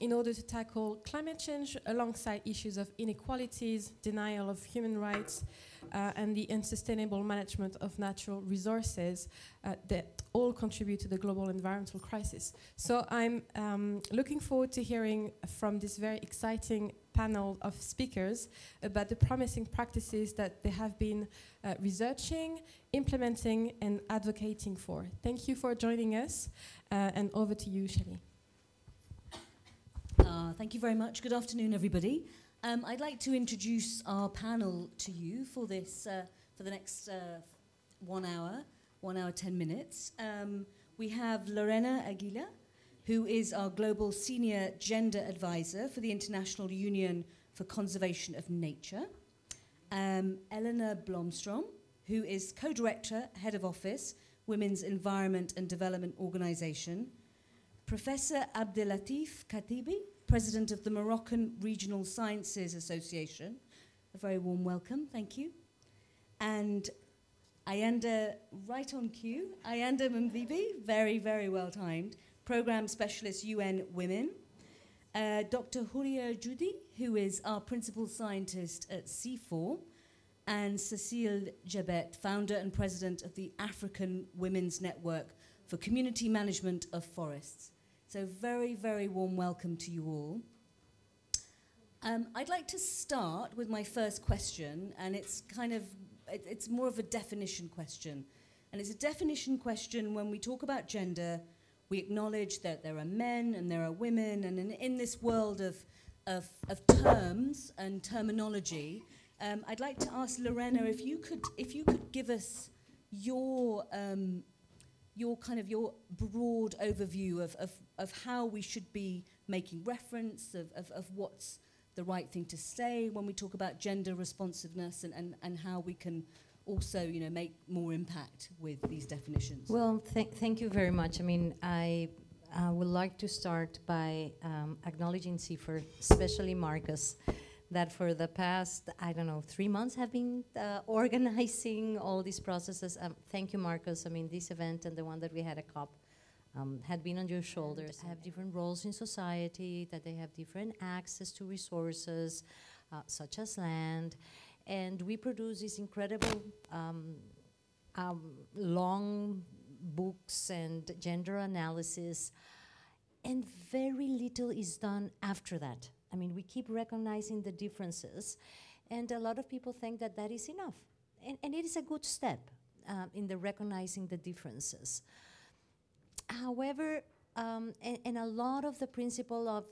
in order to tackle climate change alongside issues of inequalities, denial of human rights, uh, and the unsustainable management of natural resources uh, that all contribute to the global environmental crisis. So I'm um, looking forward to hearing from this very exciting panel of speakers about the promising practices that they have been uh, researching, implementing, and advocating for. Thank you for joining us, uh, and over to you, Shelley. Uh, thank you very much. Good afternoon, everybody. Um, I'd like to introduce our panel to you for this uh, for the next uh, one hour, one hour ten minutes. Um, we have Lorena Aguilar, who is our global senior gender advisor for the International Union for Conservation of Nature. Um, Eleanor Blomstrom, who is co-director, head of office, Women's Environment and Development Organization. Professor Abdelatif Khattabi, president of the Moroccan Regional Sciences Association. A very warm welcome, thank you. And Ayanda, right on cue, Ayanda Mvimbi, very, very well timed, program specialist UN Women. Uh, Dr. Houria Djoudi, who is our principal scientist at CIFOR, and Cecile Ndjebet, founder and president of the African Women's Network for Community Management of Forests. So very, very warm welcome to you all. Um, I'd like to start with my first question, and it's kind of, it, it's more of a definition question. And it's a definition question when we talk about gender, we acknowledge that there are men and there are women, and in, in this world of, of, of terms and terminology, um, I'd like to ask Lorena if you could, if you could give us your um, your kind of your broad overview of, of, of how we should be making reference of, of, of what's the right thing to say when we talk about gender responsiveness and, and, and how we can also you know make more impact with these definitions well th thank you very much i mean i uh, would like to start by um, acknowledging CIFOR, especially Marcus, that for the past, I don't know, three months have been uh, organizing all these processes. Um, thank you, Marcus. I mean, this event and the one that we had at COP um, had been on your shoulders, have different roles in society, that they have different access to resources, uh, such as land. And we produce these incredible um, um long books and gender analysis, and very little is done after that. I mean, we keep recognizing the differences, and a lot of people think that that is enough. And, and it is a good step uh, in the recognizing the differences. However, um, and, and a lot of the principle of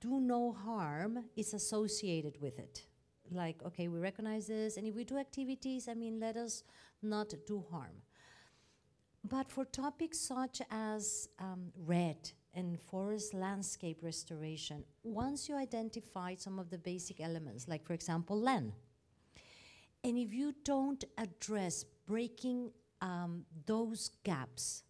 do no harm is associated with it. Like, okay, we recognize this, and if we do activities, I mean, let us not do harm. But for topics such as um, REDD, and forest landscape restoration, once you identify some of the basic elements, like for example, land, and if you don't address breaking um, those gaps,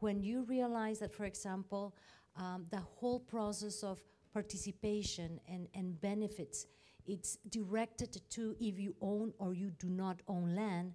when you realize that, for example, um, the whole process of participation and, and benefits, it's directed to if you own or you do not own land,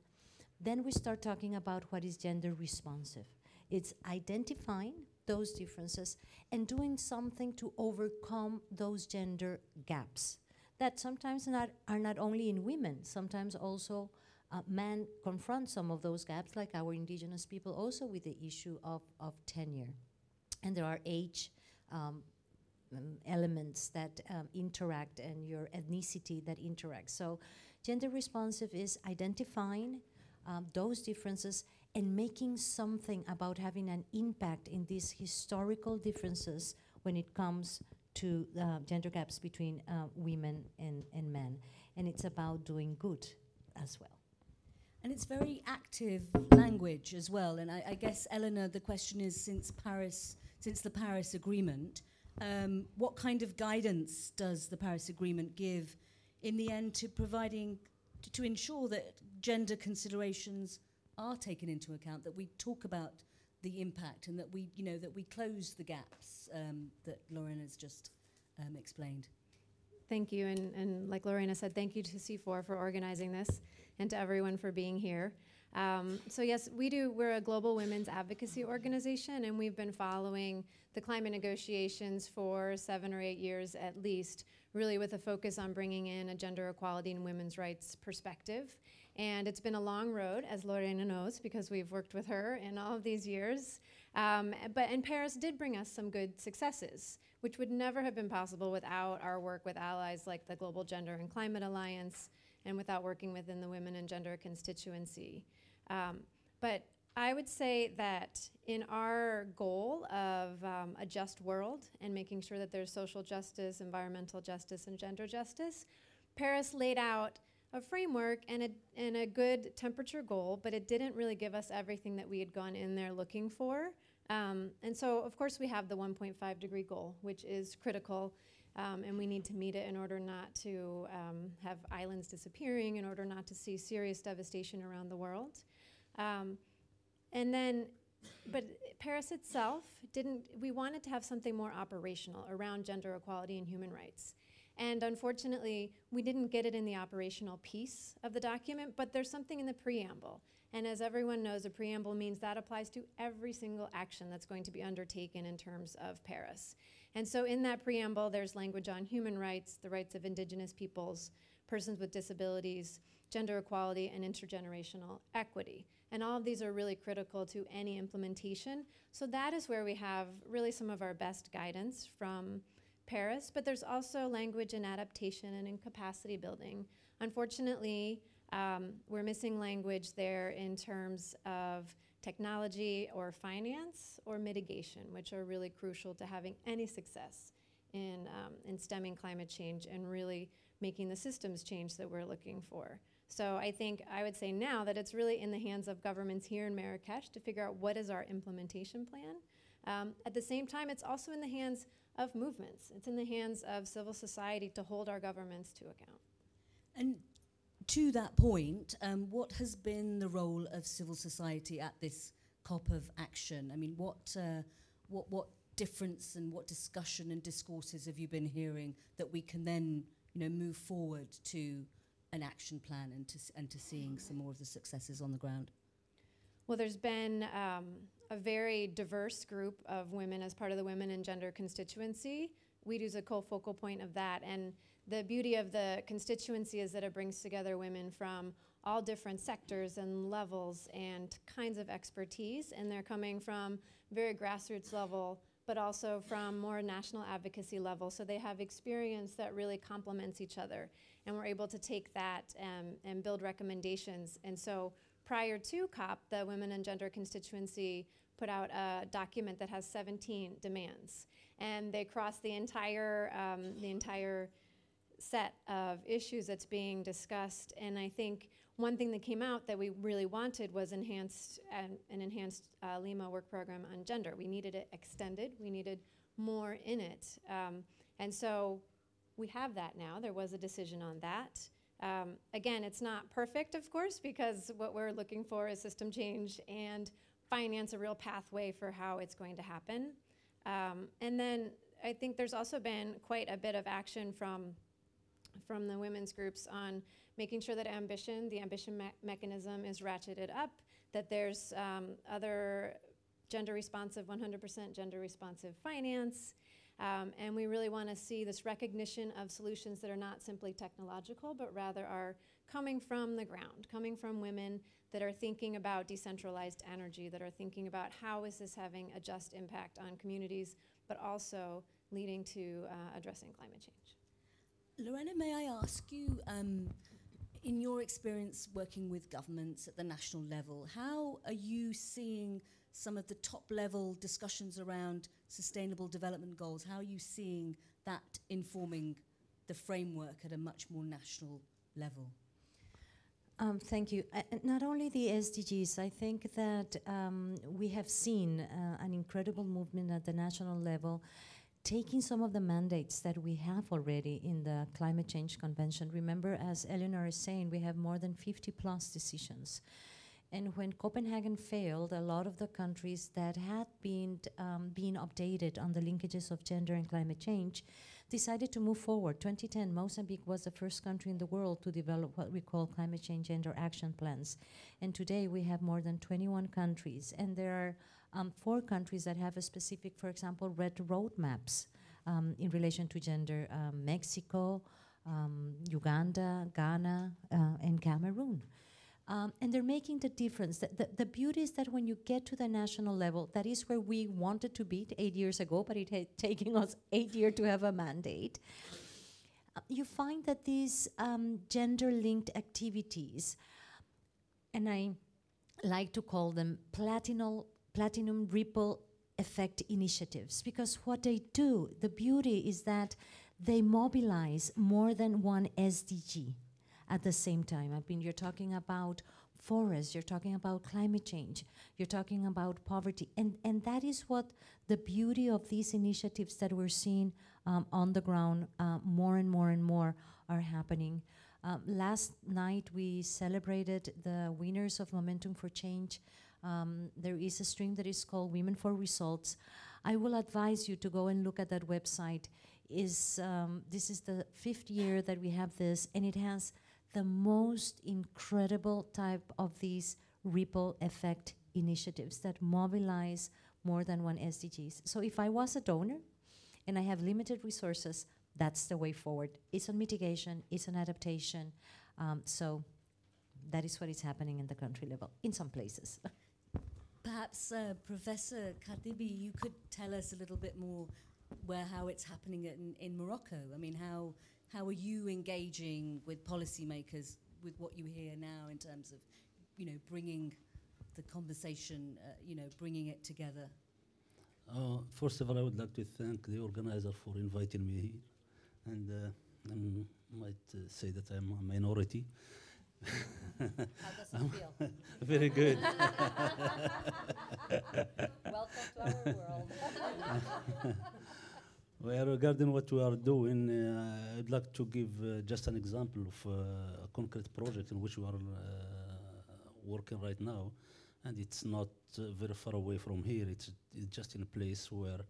then we start talking about what is gender responsive. It's identifying those differences and doing something to overcome those gender gaps that sometimes not, are not only in women, sometimes also uh, men confront some of those gaps, like our indigenous people also with the issue of, of tenure. And there are age um, um, elements that um, interact and your ethnicity that interacts. So gender responsive is identifying um, those differences and making something about having an impact in these historical differences when it comes to uh, gender gaps between uh, women and, and men. And it's about doing good as well. And it's very active language as well. And I, I guess, Eleanor, the question is since Paris, since the Paris Agreement, um, what kind of guidance does the Paris Agreement give in the end to providing, to, to ensure that gender considerations are taken into account, that we talk about the impact and that we, you know, that we close the gaps um, that Lauren has just um, explained. Thank you, and, and like Lorena said, thank you to CIFOR for organizing this and to everyone for being here. Um, so yes, we do. We're a global women's advocacy organization, and we've been following the climate negotiations for seven or eight years at least, really with a focus on bringing in a gender equality and women's rights perspective. And it's been a long road, as Lorena knows, because we've worked with her in all of these years. Um, but and Paris did bring us some good successes, which would never have been possible without our work with allies like the Global Gender and Climate Alliance, and without working within the Women and Gender constituency. Um, but I would say that in our goal of um, a just world and making sure that there's social justice, environmental justice, and gender justice, Paris laid out a framework and a, and a good temperature goal, but it didn't really give us everything that we had gone in there looking for. Um, and so, of course, we have the 1.5 degree goal, which is critical, um, and we need to meet it in order not to um, have islands disappearing, in order not to see serious devastation around the world. Um, and then, but Paris itself didn't, we wanted to have something more operational around gender equality and human rights. And unfortunately, we didn't get it in the operational piece of the document, but there's something in the preamble. And as everyone knows, a preamble means that applies to every single action that's going to be undertaken in terms of Paris. And so in that preamble, there's language on human rights, the rights of indigenous peoples, persons with disabilities, gender equality, and intergenerational equity. And all of these are really critical to any implementation. So that is where we have really some of our best guidance from Paris, but there's also language in adaptation and in capacity building. Unfortunately, um, we're missing language there in terms of technology or finance or mitigation, which are really crucial to having any success in, um, in stemming climate change and really making the systems change that we're looking for. So I think I would say now that it's really in the hands of governments here in Marrakesh to figure out what is our implementation plan. Um, at the same time, it's also in the hands of movements. It's in the hands of civil society to hold our governments to account. And to that point, um, what has been the role of civil society at this COP of action? I mean, what, uh, what, what difference and what discussion and discourses have you been hearing that we can then, you know, move forward to an action plan and to, and to seeing some more of the successes on the ground? Well, there's been um, a very diverse group of women as part of the Women and Gender constituency. WEDO is a co-focal point of that. And the beauty of the constituency is that it brings together women from all different sectors and levels and kinds of expertise. And they're coming from very grassroots level, but also from more national advocacy level. So they have experience that really complements each other. And we're able to take that um, and build recommendations. And so prior to COP, the Women and Gender constituency put out a document that has 17 demands, and they cross the entire um, the entire set of issues that's being discussed. And I think one thing that came out that we really wanted was enhanced an, an enhanced uh, Lima work program on gender. We needed it extended. We needed more in it, um, and so we have that now. There was a decision on that. Um, again, it's not perfect, of course, because what we're looking for is system change and finance a real pathway for how it's going to happen. Um, and then I think there's also been quite a bit of action from from the women's groups on making sure that ambition, the ambition me mechanism, is ratcheted up. That there's um, other gender responsive, 100% gender responsive finance. Um, and we really want to see this recognition of solutions that are not simply technological, but rather are coming from the ground, coming from women that are thinking about decentralized energy, that are thinking about how is this having a just impact on communities, but also leading to uh, addressing climate change. Lorena, may I ask you, um, in your experience working with governments at the national level, how are you seeing some of the top level discussions around sustainable development goals? How are you seeing that informing the framework at a much more national level? Um, thank you. Uh, not only the SDGs, I think that um, we have seen uh, an incredible movement at the national level taking some of the mandates that we have already in the Climate Change Convention. Remember, as Eleanor is saying, we have more than 50 plus decisions. And when Copenhagen failed, a lot of the countries that had been um, being updated on the linkages of gender and climate change, decided to move forward. 2010, Mozambique was the first country in the world to develop what we call climate change gender action plans. And today we have more than 21 countries. And there are um, four countries that have a specific, for example, REDD roadmaps um, in relation to gender um, Mexico, um, Uganda, Ghana, uh, and Cameroon. Um, and they're making the difference. The, the, the, beauty is that when you get to the national level, that is where we wanted to be eight years ago, but it had taken us eight years to have a mandate. Uh, you find that these um, gender linked activities, and I like to call them platinum, platinum ripple effect initiatives, because what they do, the beauty is that they mobilize more than one SDG at the same time. I mean, you're talking about forests, you're talking about climate change, you're talking about poverty. And, and that is what the beauty of these initiatives that we're seeing um, on the ground uh, more and more and more are happening. Um, last night we celebrated the winners of Momentum for Change. Um, there is a stream that is called Women for Results. I will advise you to go and look at that website. Is um, this is the fifth year that we have this, and it has the most incredible type of these ripple effect initiatives that mobilize more than one SDGs. So if I was a donor and I have limited resources, that's the way forward. It's on mitigation, it's on adaptation. Um, so that is what is happening in the country level in some places. Perhaps uh, Professor Khattabi, you could tell us a little bit more where how it's happening in, in Morocco. I mean, how how are you engaging with policymakers with what you hear now in terms of, you know, bringing the conversation, uh, you know, bringing it together? Uh, first of all, I would like to thank the organizer for inviting me here. And uh, I might uh, say that I'm a minority. How does it feel? Very good. Welcome to our world. Well, regarding what we are doing, uh, I'd like to give uh, just an example of uh, a concrete project in which we are uh, working right now, and it's not uh, very far away from here. It's, it's just in a place where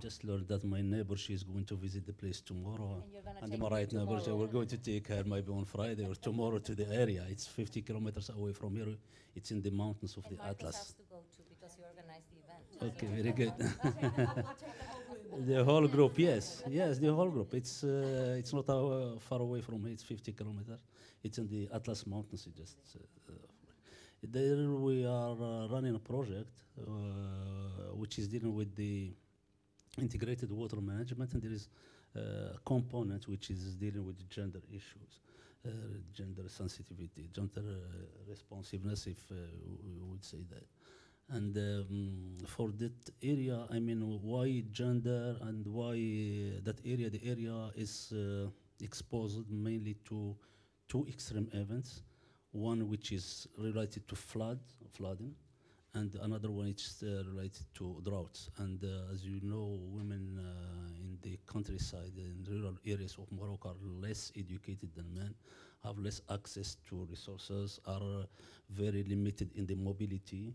just learned that my neighbor she's going to visit the place tomorrow, And you're and my right neighbor, tomorrow. we're going to take her maybe on Friday or tomorrow to the area. It's 50 kilometers away from here. It's in the mountains of And the Marcus Atlas. has to go too because you organized the event. Okay, very good. the whole group, yes, yes, the whole group. It's uh, it's not uh, far away from here. It's 50 kilometers. It's in the Atlas Mountains. It just uh, there we are uh, running a project uh, which is dealing with the integrated water management, and there is uh, a component which is dealing with gender issues. Uh, gender sensitivity, gender uh, responsiveness, if uh, we would say that. And um, for that area, I mean, why gender and why uh, that area? The area is uh, exposed mainly to two extreme events. One which is related to flood, flooding, and another one is uh, related to droughts. And uh, as you know, women uh, in the countryside, in rural areas of Morocco, are less educated than men, have less access to resources, are very limited in the mobility,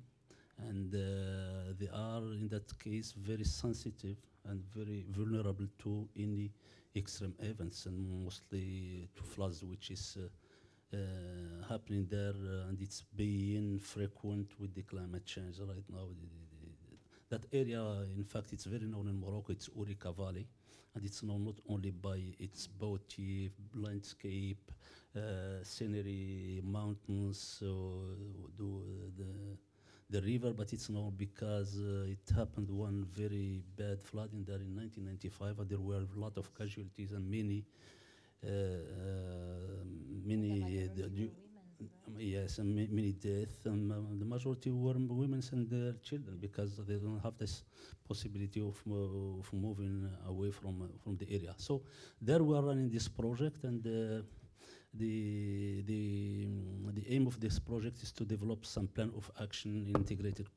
and uh, they are in that case very sensitive and very vulnerable to any extreme events and mostly to floods which is uh, happening there uh, and it's being frequent with the climate change right now. The- the- the- that area in fact it's very known in Morocco it's Ourika Valley and it's known not only by its beauty landscape uh, scenery mountains so do the the river, but it's known because uh, it happened one very bad flooding there in 1995, and there were a lot of casualties and many, uh, uh, many, uh, um, yes, many deaths, and uh, the majority were women and their children because they don't have this possibility of, mo- of moving away from uh, from the area. So there we are running this project, and uh, the, the, the aim of this project is to develop some plan of action integrated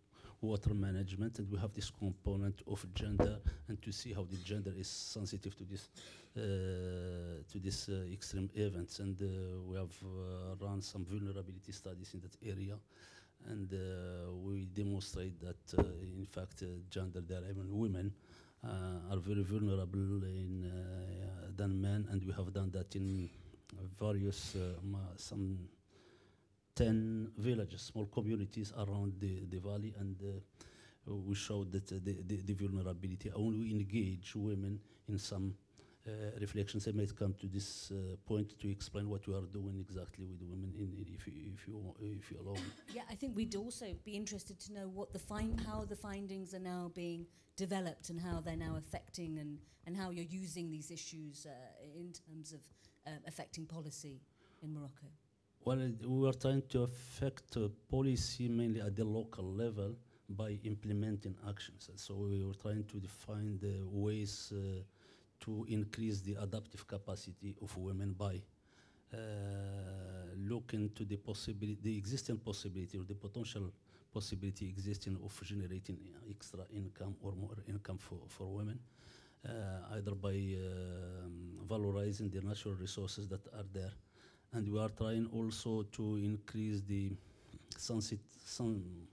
water management, and we have this component of gender, and to see how the gender is sensitive to this, uh, to this uh, extreme events. And uh, we have uh, run some vulnerability studies in that area, and uh, we demonstrate that, in fact, gender there, even women, are very vulnerable in, than men, and we have done that in various, some 10 villages, small communities around the, the valley, and uh, we showed that uh, the, the, the vulnerability. And we engage women in some uh, reflections. I might come to this point to explain what we are doing exactly with women, in, in- if, you, if, you, if you allow me. Yeah, I think we'd also be interested to know what the find, how the findings are now being developed and how they're now affecting and, and how you're using these issues in terms of affecting policy in Morocco. Well, we are trying to affect uh, policy mainly at the local level by implementing actions. So we were trying to define the ways uh, to increase the adaptive capacity of women by uh, looking to the possibility, the existing possibility or the potential possibility existing of generating extra income or more income for, for women, uh, either by um, valorizing the natural resources that are there and we are trying also to increase the sensit- sen-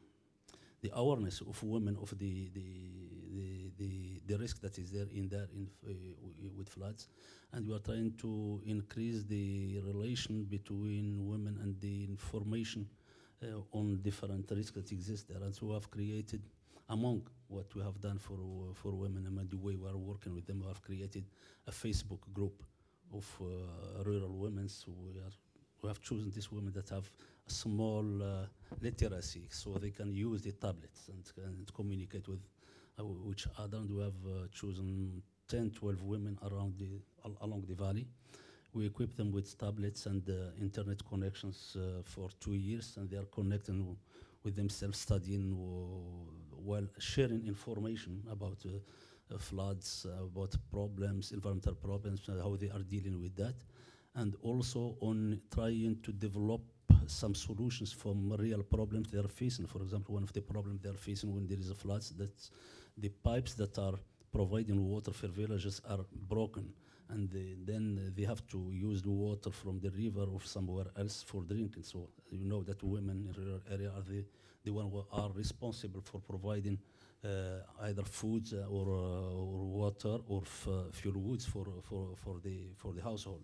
the awareness of women of the the, the, the, the risk that is there in there in uh, with floods. And we are trying to increase the relation between women and the information uh, on different risks that exist there. And so we have created among what we have done for uh, for women and the way we are working with them we have created a facebook group of uh, rural women. So we, we have chosen these women that have a small uh, literacy, so they can use the tablets and, and communicate with uh, w- each other. And we have chosen 10, 12 women around the al- along the valley. We equip them with tablets and uh, internet connections uh, for two years, and they are connecting with themselves, studying while sharing information about. Uh, floods, uh, about problems, environmental problems, uh, how they are dealing with that, and also on trying to develop some solutions from real problems they are facing. For example, one of the problems they are facing when there is a floods, that the pipes that are providing water for villages are broken, and then uh, they have to use the water from the river or somewhere else for drinking. So you know that women in rural area are the, the one who are responsible for providing uh, either foods uh, or, uh, or water or uh, fuel woods for, for, for, the, for the household.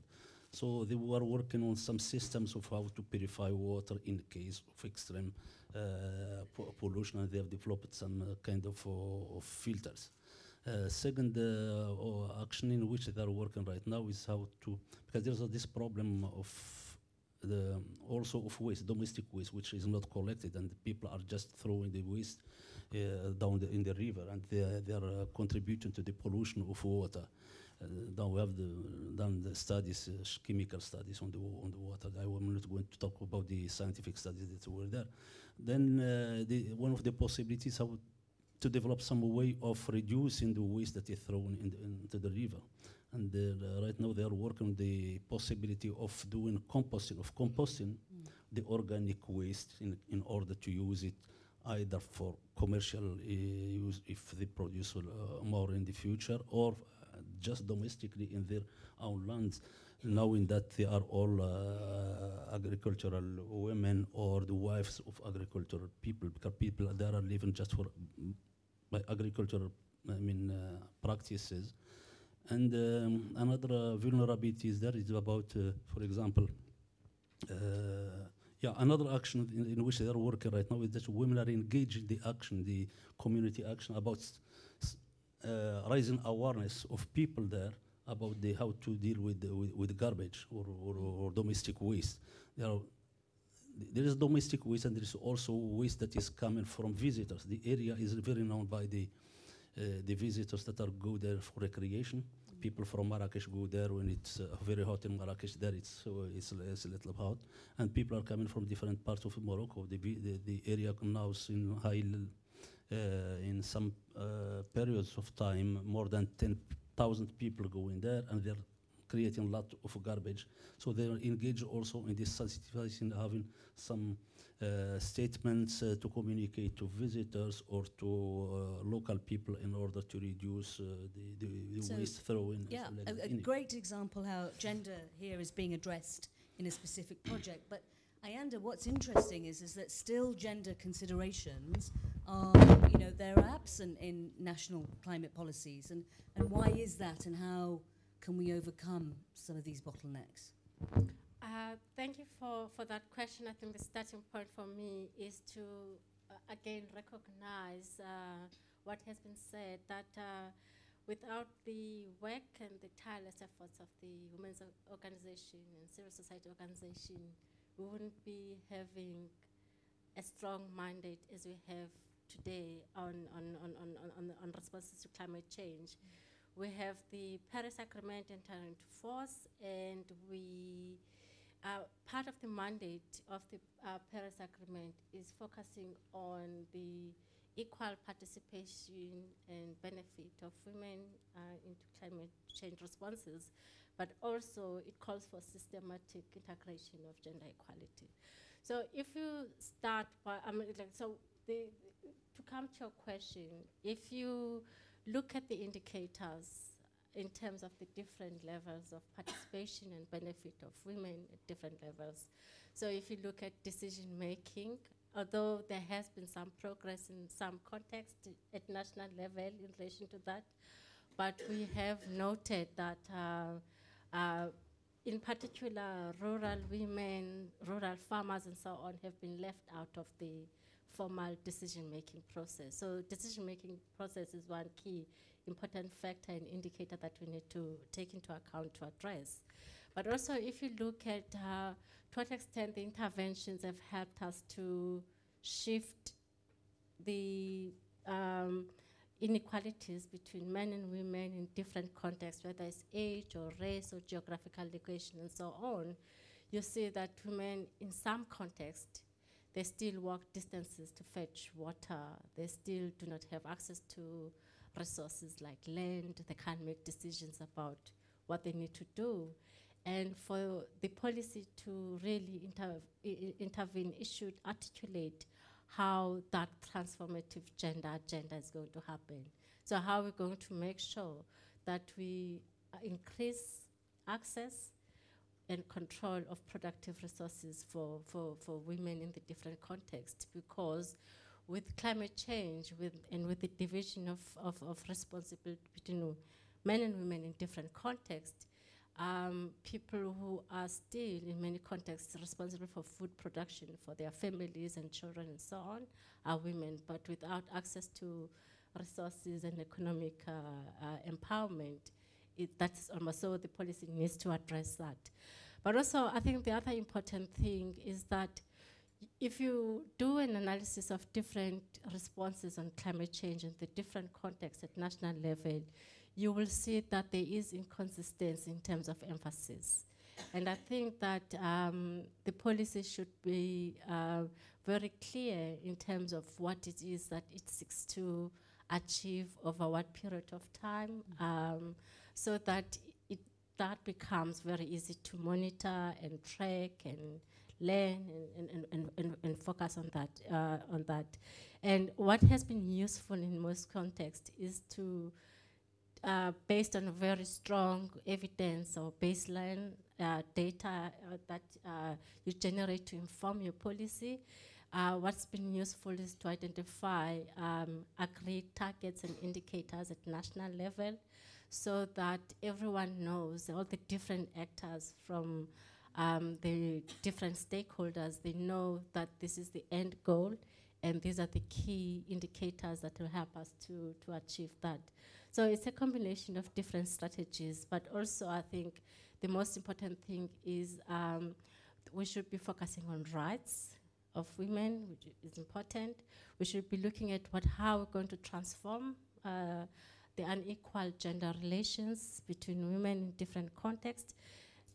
So they were working on some systems of how to purify water in case of extreme uh, pollution, and they have developed some uh, kind of, uh, of filters. Uh, second uh, action in which they are working right now is how to, because there's uh, this problem of the also of waste, domestic waste, which is not collected, and people are just throwing the waste uh, down the, in the river, and they are, they are uh, contributing to the pollution of water. Uh, now we have the, done the studies, uh, chemical studies on the on the water. I am not going to talk about the scientific studies that were there. Then uh, the, one of the possibilities how to develop some way of reducing the waste that is thrown in the, into the river. And uh, right now they are working on the possibility of doing composting, of composting the organic waste in, in order to use it either for commercial uh, use if they produce uh, more in the future or uh, just domestically in their own lands knowing that they are all uh, agricultural women or the wives of agricultural people because people there are living just for mm, by agricultural I mean uh, practices. And um, another uh, vulnerability is there is about uh, for example yeah, another action in, in which they are working right now is that women are engaged in the action, the community action about uh, raising awareness of people there about the how to deal with with, with garbage or, or, or domestic waste. There, are, there is domestic waste and there is also waste that is coming from visitors. The area is very known by the uh, the visitors that are go there for recreation. People from Marrakesh go there when it's uh, very hot in Marrakesh. There it's uh, it's, it's a little hot, and people are coming from different parts of Morocco. The the, the area now is in high, uh, in some uh, periods of time, more than ten thousand people go in there, and they're creating a lot of garbage. So they are engaged also in this sensitization, having some uh, statements uh, to communicate to visitors or to uh, local people in order to reduce uh, the, the, the So, waste throwing. Yeah, a, a great example how gender here is being addressed in a specific project. But Ayanda, what's interesting is, is that still gender considerations are, you know, they're absent in national climate policies. And, and why is that and how can we overcome some of these bottlenecks? Uh, thank you for, for that question. I think the starting point for me is to uh, again recognize uh, what has been said that uh, without the work and the tireless efforts of the women's organization and civil society organization, we wouldn't be having a strong mandate as we have today on, on, on, on, on, on, on responses to climate change. We have the Paris Agreement entering into force, and we uh, part of the mandate of the uh, Paris Agreement is focusing on the equal participation and benefit of women uh, into climate change responses, but also it calls for systematic integration of gender equality. So if you start by, I mean, like, so the, to come to your question, if you look at the indicators in terms of the different levels of participation and benefit of women at different levels. So if you look at decision making, although there has been some progress in some context at national level in relation to that, but we have noted that uh, uh, in particular rural women, rural farmers and so on have been left out of the formal decision making process. So decision making process is one key important factor and indicator that we need to take into account to address. But also, if you look at uh, to what extent the interventions have helped us to shift the um, inequalities between men and women in different contexts, whether it's age or race or geographical location and so on, you see that women in some contexts they still walk distances to fetch water. They still do not have access to resources like land. They can't make decisions about what they need to do. And for the policy to really inter- intervene, it should articulate how that transformative gender agenda is going to happen. So, how we're going to make sure that we uh, increase access and control of productive resources for, for, for women in the different contexts because with climate change with, and with the division of, of, of responsibility between men and women in different contexts, um, people who are still, in many contexts, responsible for food production for their families and children and so on are women, but without access to resources and economic uh, uh, empowerment, it, that's almost so the policy needs to address that. But also, I think the other important thing is that if you do an analysis of different responses on climate change in the different contexts at national level, you will see that there is inconsistency in terms of emphasis. And I think that um, the policy should be uh, very clear in terms of what it is that it seeks to achieve over what period of time, um, so that it, that becomes very easy to monitor and track and learn and, and, and, and, and focus on that, uh, on that. And what has been useful in most contexts is to, uh, based on very strong evidence or baseline uh, data uh, that uh, you generate to inform your policy, uh, what's been useful is to identify um, agreed targets and indicators at national level so that everyone knows, all the different actors from um, the different stakeholders, they know that this is the end goal and these are the key indicators that will help us to, to achieve that. So it's a combination of different strategies, but also I think the most important thing is um, we should be focusing on rights of women, which is important. We should be looking at what how we're going to transform uh, the unequal gender relations between women in different contexts,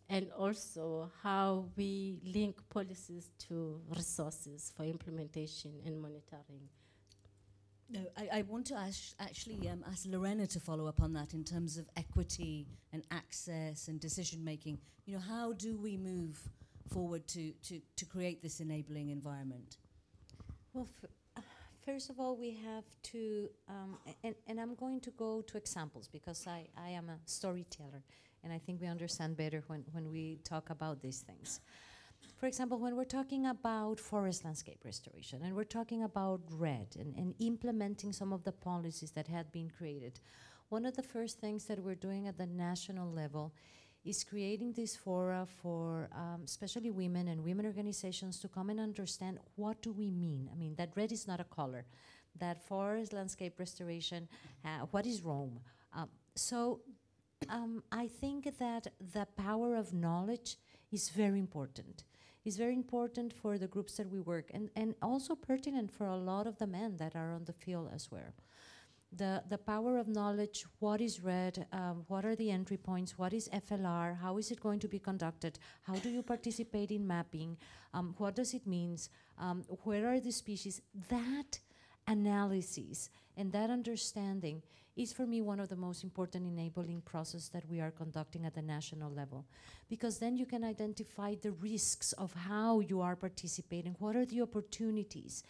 and also how we link policies to resources for implementation and monitoring. No, I, I want to ask, actually um, ask Lorena to follow up on that in terms of equity and access and decision making. You know, how do we move forward to, to, to create this enabling environment? Well, f- uh, first of all, we have to, um, and, and I'm going to go to examples because I, I am a storyteller and I think we understand better when, when we talk about these things. For example, when we're talking about forest landscape restoration and we're talking about REDD and, and implementing some of the policies that had been created, one of the first things that we're doing at the national level is creating this fora for um, especially women and women organizations to come and understand what do we mean. I mean, that red is not a color. That forest landscape restoration, uh, what is Rome? Um, so um, I think that the power of knowledge is very important. It's very important for the groups that we work and, and also pertinent for a lot of the men that are on the field as well the, the power of knowledge, what is REDD, um, what are the entry points, what is FLR, how is it going to be conducted, how do you participate in mapping, um, what does it mean, um, where are the species, that analysis and that understanding is for me one of the most important enabling process that we are conducting at the national level because then you can identify the risks of how you are participating what are the opportunities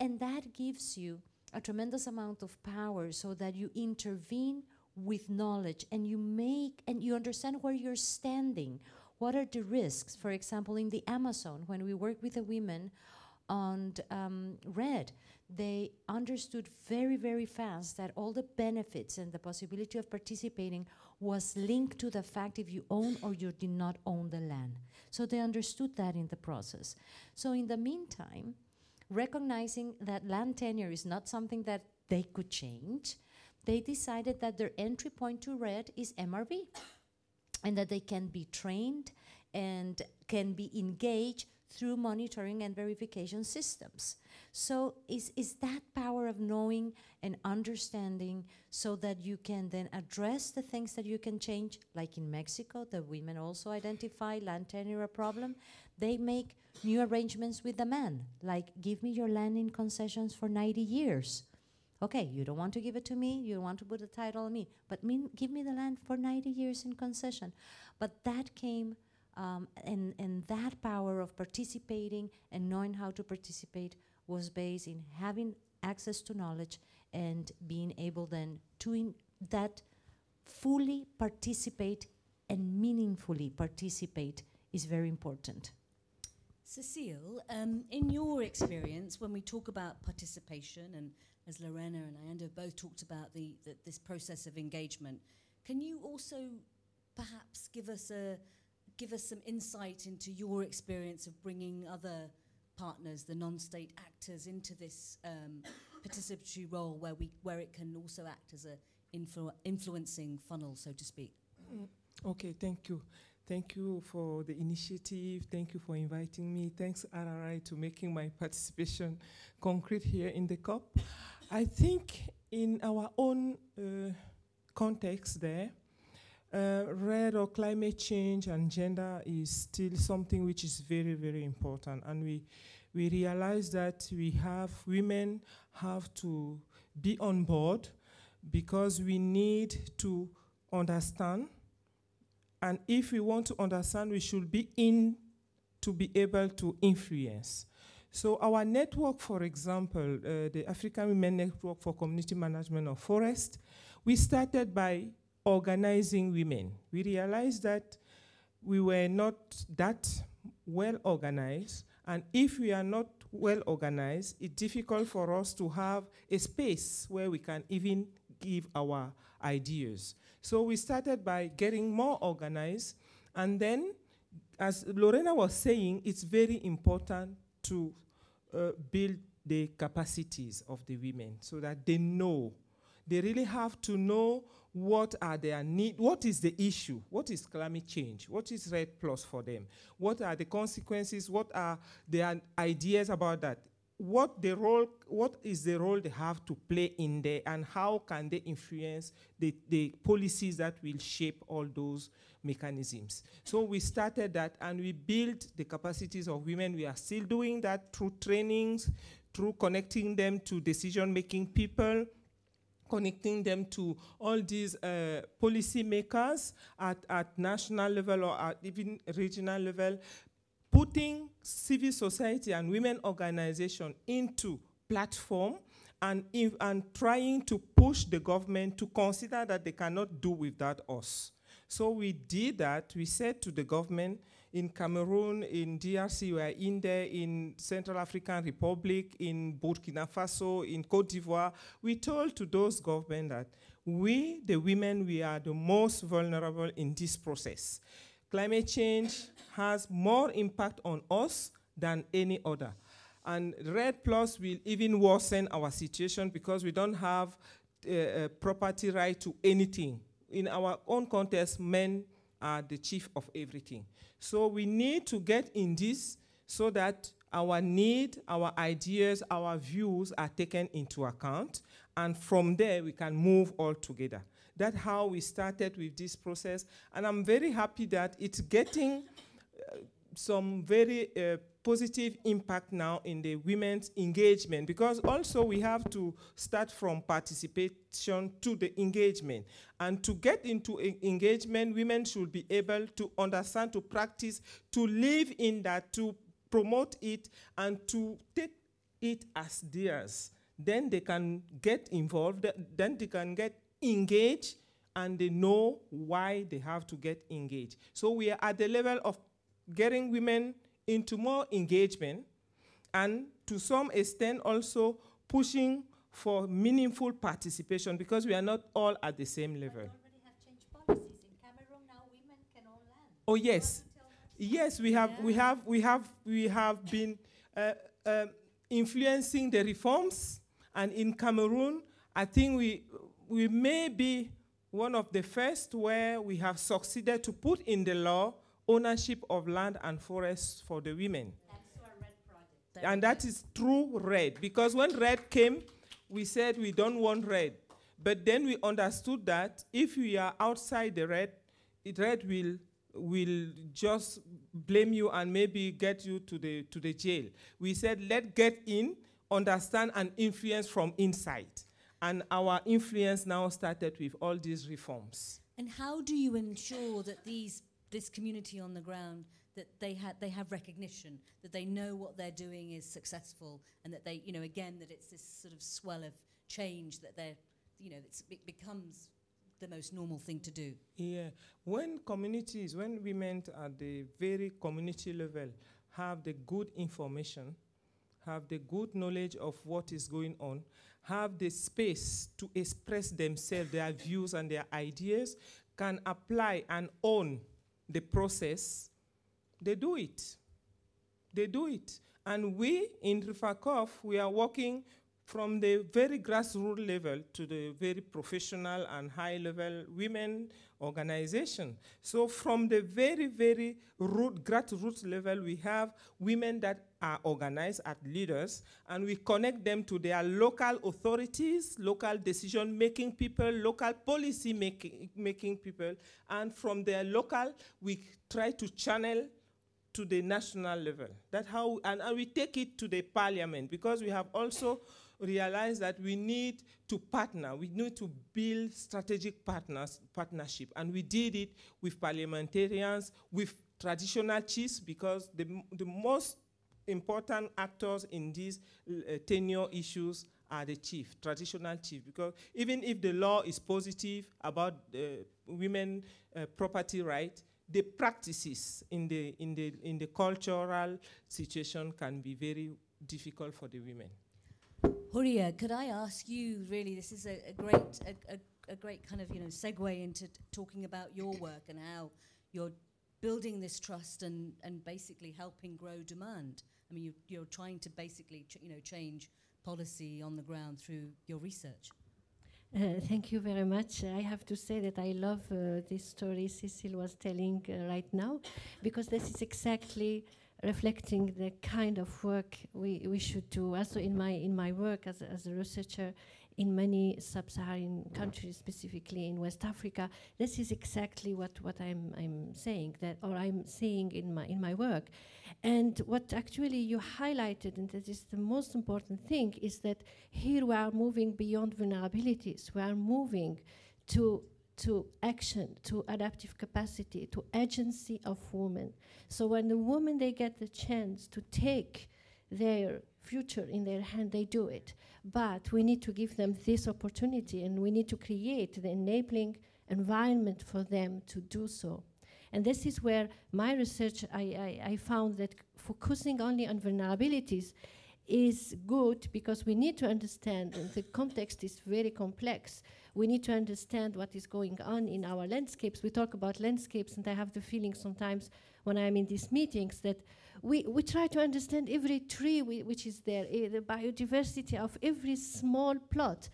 and that gives you a tremendous amount of power so that you intervene with knowledge and you make and you understand where you're standing. What are the risks? For example, in the Amazon, when we work with the women on um, REDD, they understood very, very fast that all the benefits and the possibility of participating was linked to the fact if you own or you did not own the land. So they understood that in the process. So in the meantime, recognizing that land tenure is not something that they could change, they decided that their entry point to REDD is MRV and that they can be trained and can be engaged through monitoring and verification systems. So is, is that power of knowing and understanding so that you can then address the things that you can change, like in Mexico, the women also identify land tenure a problem. They make new arrangements with the man, like give me your land in concessions for 90 years. Okay, you don't want to give it to me, you don't want to put the title on me, but mean, give me the land for 90 years in concession. But that came, um, and, and that power of participating and knowing how to participate was based in having access to knowledge and being able then to that fully participate and meaningfully participate is very important. Cecile, um, in your experience, when we talk about participation, and as Lorena and Ayanda both talked about the, the, this process of engagement, can you also perhaps give us a give us some insight into your experience of bringing other partners, the non-state actors, into this um, participatory role, where we where it can also act as a influ influencing funnel, so to speak? Mm. Okay, thank you. Thank you for the initiative. Thank you for inviting me. Thanks, RRI, to making my participation concrete here in the COP. I think in our own uh, context there, uh, REDD or climate change and gender is still something which is very, very important. And we, we realize that we have, women have to be on board because we need to understand and if we want to understand, we should be in to be able to influence. So our network, for example, uh, the African Women Network for Community Management of Forest, we started by organizing women. We realized that we were not that well organized, and if we are not well organized, it's difficult for us to have a space where we can even give our ideas. So we started by getting more organized. And then, as Lorena was saying, it's very important to uh, build the capacities of the women so that they know. They really have to know what are their need, what is the issue, what is climate change, what is REDD Plus for them, what are the consequences, what are their ideas about that? What the role, what is the role they have to play in there, and how can they influence the, the policies that will shape all those mechanisms. So we started that, and we built the capacities of women. We are still doing that through trainings, through connecting them to decision-making people, connecting them to all these uh, policy makers at, at national level or at even regional level, putting civil society and women organization into platform and, and trying to push the government to consider that they cannot do without us. So we did that. We said to the government, in Cameroon, in DRC, we are in there, in Central African Republic, in Burkina Faso, in Cote d'Ivoire. We told to those governments that we, the women, we are the most vulnerable in this process. Climate change has more impact on us than any other. And REDD Plus will even worsen our situation because we don't have uh, uh, property right to anything. In our own context, men are the chief of everything. So we need to get in this so that our need, our ideas, our views are taken into account, and from there we can move all together. That's how we started with this process, and I'm very happy that it's getting uh, some very uh, positive impact now in the women's engagement because also we have to start from participation to the engagement. And to get into engagement, women should be able to understand, to practice, to live in that, to promote it, and to take it as theirs. Then they can get involved, then they can get engaged, and they know why they have to get engaged. So we are at the level of getting women into more engagement and to some extent also pushing for meaningful participation because we are not all at the same level. Oh yes, yes we have yeah. we have we have we have been uh, uh, influencing the reforms, and in Cameroon, I think we we may be one of the first where we have succeeded to put in the law ownership of land and forests for the women. And that is true REDD, because when REDD came, we said we don't want REDD. But then we understood that if we are outside the REDD, it REDD will will just blame you and maybe get you to the to the jail. We said let's get in, understand and influence from inside. And our influence now started with all these reforms. And how do you ensure that these this community on the ground that they had they have recognition that they know what they're doing is successful and that they you know again that it's this sort of swell of change that they're you know it becomes the most normal thing to do. Yeah. When communities when women at the very community level have the good information have the good knowledge of what is going on have the space to express themselves their views and their ideas can apply and own the process, they do it. They do it. And we in REFACOF, we are working from the very grassroots level to the very professional and high level women organization. So from the very, very root, grassroots level, we have women that are organized as leaders, and we connect them to their local authorities, local decision-making people, local policy making, people, and from their local, we try to channel to the national level. That's how, and, and we take it to the parliament, because we have also realized that we need to partner. We need to build strategic partners, partnership. And we did it with parliamentarians, with traditional chiefs, because the, the most important actors in these uh, tenure issues are the chief, traditional chief, because even if the law is positive about uh, women uh, property right, the practices in the, in, the, in the cultural situation can be very difficult for the women. Houria, could I ask you, really, this is a, a great, a, a, a, great kind of, you know, segue into talking about your work and how you're building this trust and, and basically helping grow demand. I mean, you, you're trying to basically, you know, change policy on the ground through your research. Uh, thank you very much. I have to say that I love uh, this story Cecile was telling uh, right now, because this is exactly reflecting the kind of work we, we should do. Also, in my in my work as, as a researcher, in many sub-Saharan countries, specifically in West Africa, this is exactly what, what I'm, I'm saying, that, or I'm seeing in my, in my work. And what actually you highlighted, and that is the most important thing, is that here we are moving beyond vulnerabilities. We are moving to to action, to adaptive capacity, to agency of women. So when the women they get the chance to take their future in their hand, they do it. But we need to give them this opportunity and we need to create the enabling environment for them to do so. And this is where my research, I, I, I found that focusing only on vulnerabilities is good because we need to understand, and the context is very complex. We need to understand what is going on in our landscapes. We talk about landscapes, and I have the feeling sometimes when I'm in these meetings that we, we try to understand every tree which is there, eh, the biodiversity of every small plot.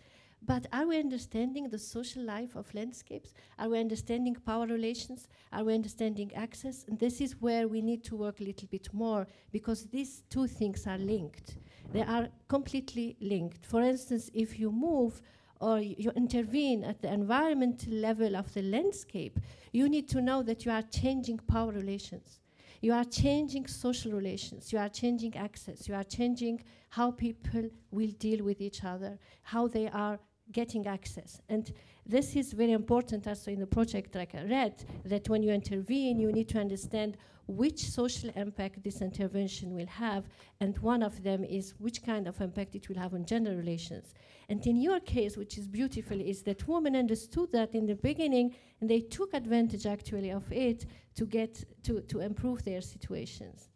But are we understanding the social life of landscapes? Are we understanding power relations? Are we understanding access? And this is where we need to work a little bit more because these two things are linked. They are completely linked. For instance, if you move or you intervene at the environmental level of the landscape, you need to know that you are changing power relations. You are changing social relations. You are changing access. You are changing how people will deal with each other, how they are getting access. And this is very important also in the project like I read, that when you intervene, you need to understand which social impact this intervention will have, and one of them is which kind of impact it will have on gender relations. And in your case, which is beautiful, is that women understood that in the beginning, and they took advantage actually of it to get to, to improve their situations.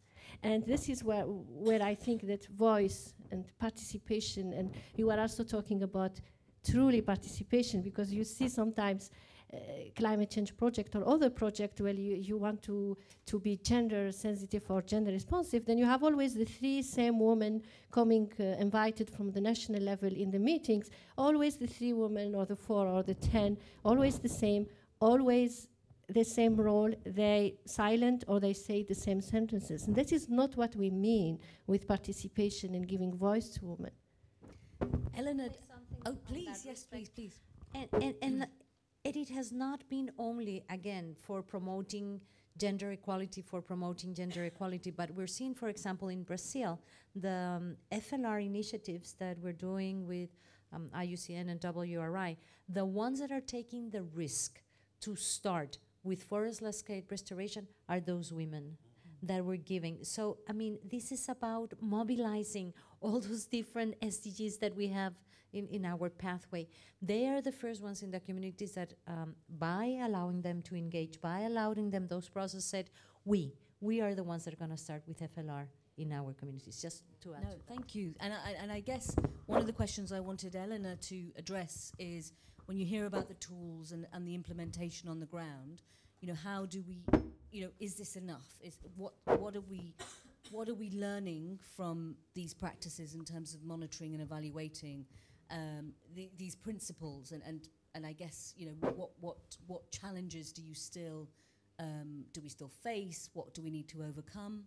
And this is where, where I think that voice and participation, and you are also talking about truly participation because you see sometimes climate change project or other project where you, you want to, to be gender sensitive or gender responsive, then you have always the three same women coming uh, invited from the national level in the meetings, always the three women or the four or the ten, always the same, always the same role, they silent or they say the same sentences. And this is not what we mean with participation and giving voice to women. Eleanor, oh please, yes, please, please. And, and, and it has not been only, again, for promoting gender equality, for promoting gender equality, but we're seeing, for example, in Brazil, the um, FLR initiatives that we're doing with um, IUCN and WRI, the ones that are taking the risk to start with forest landscape restoration are those women that we're giving. So, I mean, this is about mobilizing all those different SDGs that we have in, in our pathway. They are the first ones in the communities that, um, by allowing them to engage, by allowing them those processes, said, we, we are the ones that are going to start with FLR in our communities, just to add no, to thank you. And I, and I guess one of the questions I wanted Eleanor to address is when you hear about the tools and, and the implementation on the ground, you know, how do we, you know, is this enough? Is what what are we what are we learning from these practices in terms of monitoring and evaluating um, the, these principles? And, and and I guess you know what what what challenges do you still um, do we still face? What do we need to overcome?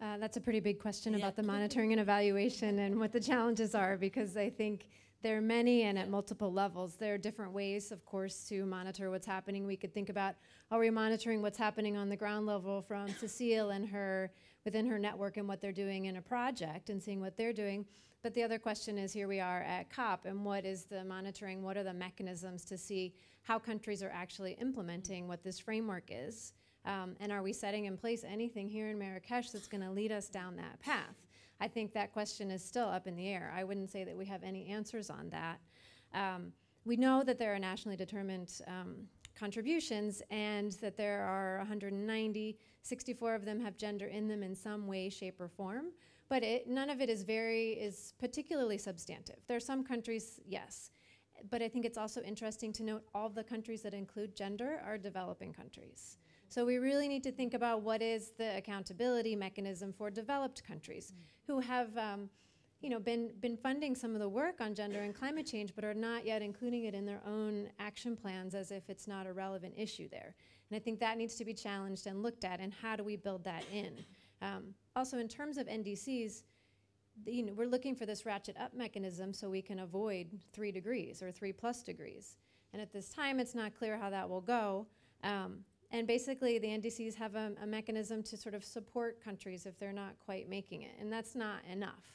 Uh, that's a pretty big question yeah. about the monitoring and evaluation and what the challenges are because I think there are many and at multiple levels. There are different ways, of course, to monitor what's happening. We could think about are we monitoring what's happening on the ground level from Cecile and her within her network and what they're doing in a project and seeing what they're doing. But the other question is here we are at COP and what is the monitoring? What are the mechanisms to see how countries are actually implementing what this framework is? Um, and are we setting in place anything here in Marrakesh that's going to lead us down that path? I think that question is still up in the air. I wouldn't say that we have any answers on that. Um, we know that there are nationally determined um, contributions and that there are 190, 64 of them have gender in them in some way, shape, or form. But it, none of it is very, is particularly substantive. There are some countries, yes. But I think it's also interesting to note all the countries that include gender are developing countries. So we really need to think about what is the accountability mechanism for developed countries mm. who have um, you know, been, been funding some of the work on gender and climate change, but are not yet including it in their own action plans as if it's not a relevant issue there. And I think that needs to be challenged and looked at, and how do we build that in? Um, also, in terms of NDCs, you know, we're looking for this ratchet up mechanism so we can avoid three degrees or three plus degrees. And at this time, it's not clear how that will go. Um, and basically, the NDCs have a, a, mechanism to sort of support countries if they're not quite making it, and that's not enough.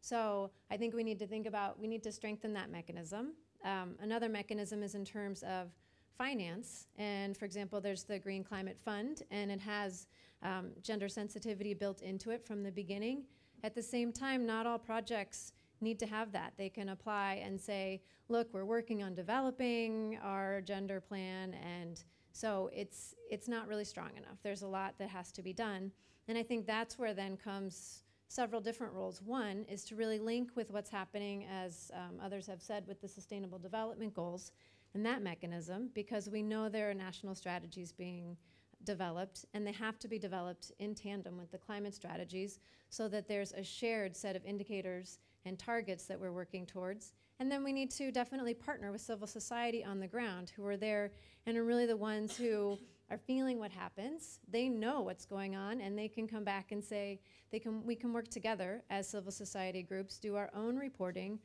So I think we need to think about, we need to strengthen that mechanism. Um, another mechanism is in terms of finance, and for example, there's the Green Climate Fund, and it has um, gender sensitivity built into it from the beginning. At the same time, not all projects need to have that. They can apply and say, look, we're working on developing our gender plan, and So it's it's not really strong enough. There's a lot that has to be done, and I think that's where then comes several different roles. One is to really link with what's happening, as um, others have said, with the Sustainable Development Goals and that mechanism, because we know there are national strategies being developed, and they have to be developed in tandem with the climate strategies so that there's a shared set of indicators and targets that we're working towards. And then we need to definitely partner with civil society on the ground who are there and are really the ones who are feeling what happens. They know what's going on and they can come back and say they can we can work together as civil society groups, do our own reporting,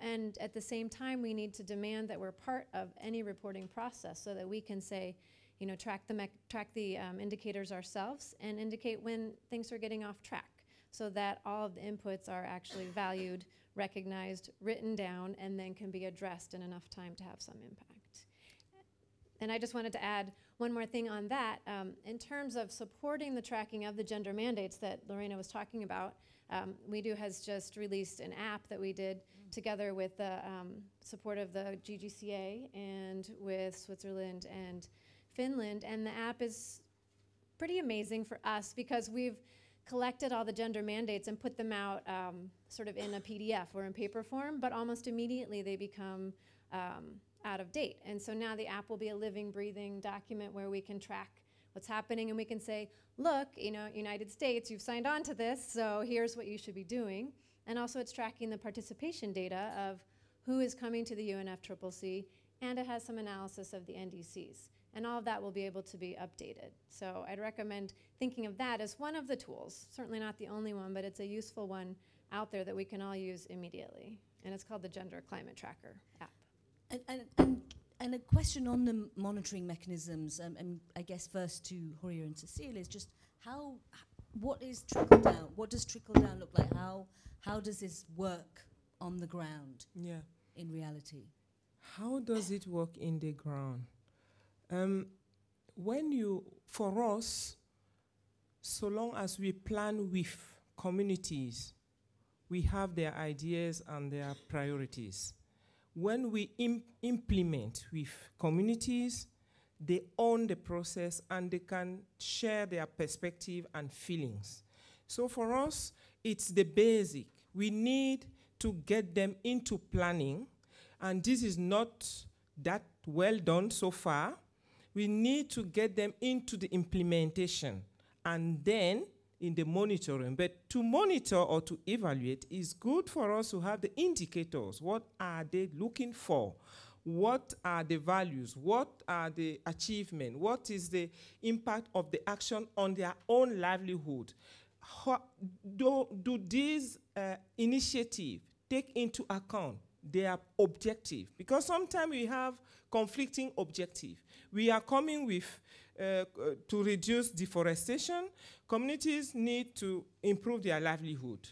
and at the same time we need to demand that we're part of any reporting process so that we can say, you know, track the track the um, indicators ourselves and indicate when things are getting off track so that all of the inputs are actually valued, recognized, written down, and then can be addressed in enough time to have some impact. And I just wanted to add one more thing on that. Um, in terms of supporting the tracking of the gender mandates that Lorena was talking about, um, WEDO has just released an app that we did together with the um, support of the GGCA and with Switzerland and Finland. And the app is pretty amazing for us because we've collected all the gender mandates and put them out um, sort of in a PDF or in paper form, but almost immediately they become um, out of date. And so now the app will be a living, breathing document where we can track what's happening and we can say, look, you know, United States, you've signed on to this, so here's what you should be doing. And also it's tracking the participation data of who is coming to the UNFCCC, and it has some analysis of the NDCs and all of that will be able to be updated. So I'd recommend thinking of that as one of the tools, certainly not the only one, but it's a useful one out there that we can all use immediately. And it's called the Gender Climate Tracker app. And, and, and, and a question on the monitoring mechanisms, um, and I guess first to Houria and Cecile, is just how, what is trickle down? What does trickle down look like? How, how does this work on the ground Yeah. in reality? How does it work in the ground? Um, when you, for us, so long as we plan with communities, we have their ideas and their priorities. When we im- implement with communities, they own the process and they can share their perspective and feelings. So for us, it's the basic. We need to get them into planning, and this is not that well done so far. We need to get them into the implementation and then in the monitoring. But to monitor or to evaluate is good for us to have the indicators. What are they looking for? What are the values? What are the achievements? What is the impact of the action on their own livelihood? How, do, do these uh, initiatives take into account their objective? Because sometimes we have conflicting objective. We are coming with uh, to reduce deforestation. Communities need to improve their livelihood.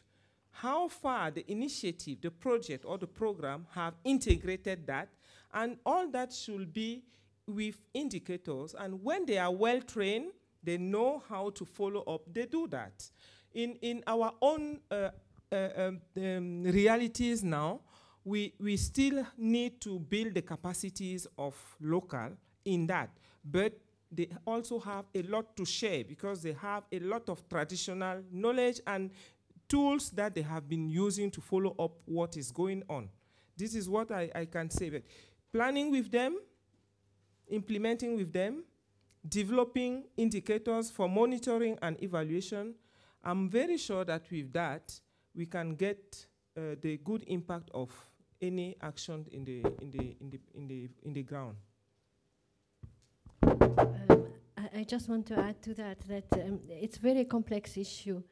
How far the initiative, the project, or the program have integrated that, and all that should be with indicators. And when they are well trained, they know how to follow up. They do that. In in our own uh, uh, um, um, realities now, we we still need to build the capacities of local in that, but they also have a lot to share because they have a lot of traditional knowledge and tools that they have been using to follow up what is going on. This is what I, I can say. But planning with them, implementing with them, developing indicators for monitoring and evaluation. I'm very sure that with that, we can get uh, the good impact of any action in the, in the, in the, in the, in the ground. Um, I, just want to add to that that um, it's very complex issue.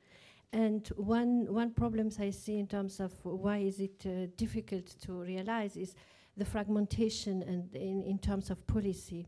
And one, one problems I see in terms of why is it uh, difficult to realize is the fragmentation and in, in terms of policy.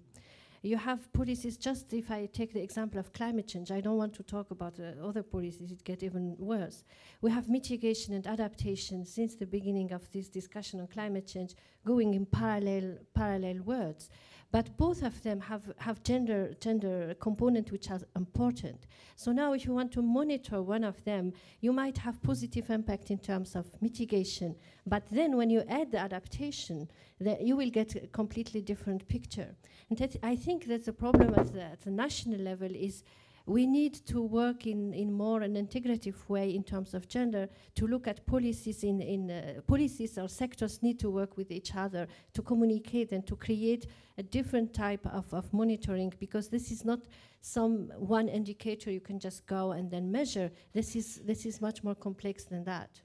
You have policies, just if I take the example of climate change, I don't want to talk about uh, other policies, it get even worse. We have mitigation and adaptation since the beginning of this discussion on climate change going in parallel, parallel words. But both of them have, have gender, gender component which are important. So now if you want to monitor one of them, you might have positive impact in terms of mitigation. But then when you add the adaptation, the, you will get a completely different picture. And that I think that the problem at the, at the national level is we need to work in, in more an integrative way in terms of gender to look at policies in, in uh, policies or sectors need to work with each other to communicate and to create a different type of, of monitoring because this is not some one indicator you can just go and then measure. This is this is much more complex than that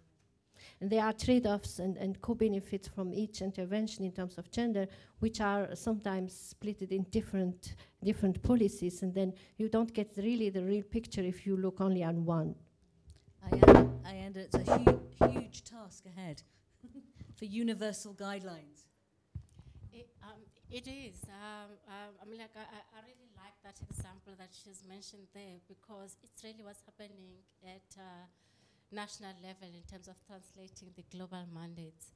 and there are trade-offs and, and co-benefits from each intervention in terms of gender, which are sometimes split in different, different policies, and then you don't get really the real picture if you look only on one. I am, I am, it's a hu huge task ahead for universal guidelines. It, um, it is. Um, um, I mean, like, I, I really like that example that she's mentioned there because it's really what's happening at uh, national level in terms of translating the global mandates.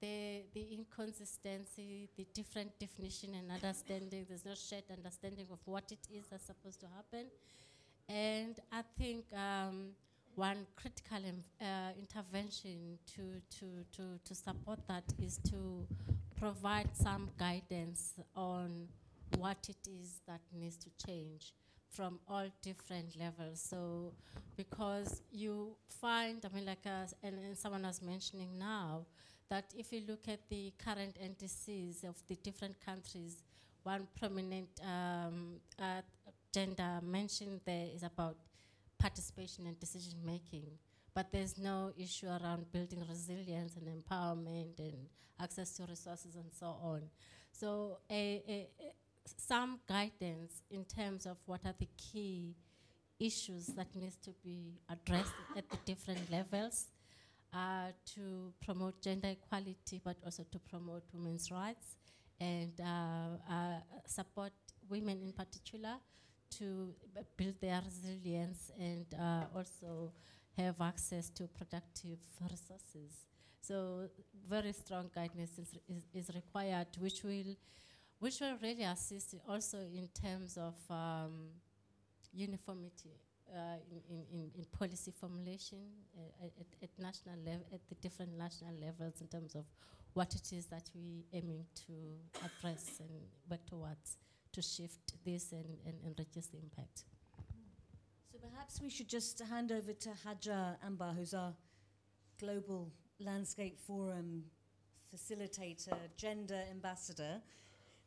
The, the inconsistency, the different definition and understanding, there's no shared understanding of what it is that's supposed to happen. And I think um, one critical uh, intervention to, to, to, to support that is to provide some guidance on what it is that needs to change from all different levels. So, because you find, I mean, like, uh, and, and someone was mentioning now, that if you look at the current NDCs of the different countries, one prominent um, uh, gender mentioned there is about participation and decision making. But there's no issue around building resilience and empowerment and access to resources and so on. So a, a, some guidance in terms of what are the key issues that needs to be addressed at the different levels uh, to promote gender equality, but also to promote women's rights and uh, uh, support women in particular to build their resilience and uh, also have access to productive resources. So very strong guidance is, is, is required, which will which will really assist also in terms of um, uniformity uh, in, in, in, policy formulation uh, at, at, national level, at the different national levels in terms of what it is that we aiming to address and work towards to shift this and, and, and reduce the impact. So perhaps we should just hand over to Hajar Anbar, who's our Global Landscape Forum facilitator, gender ambassador,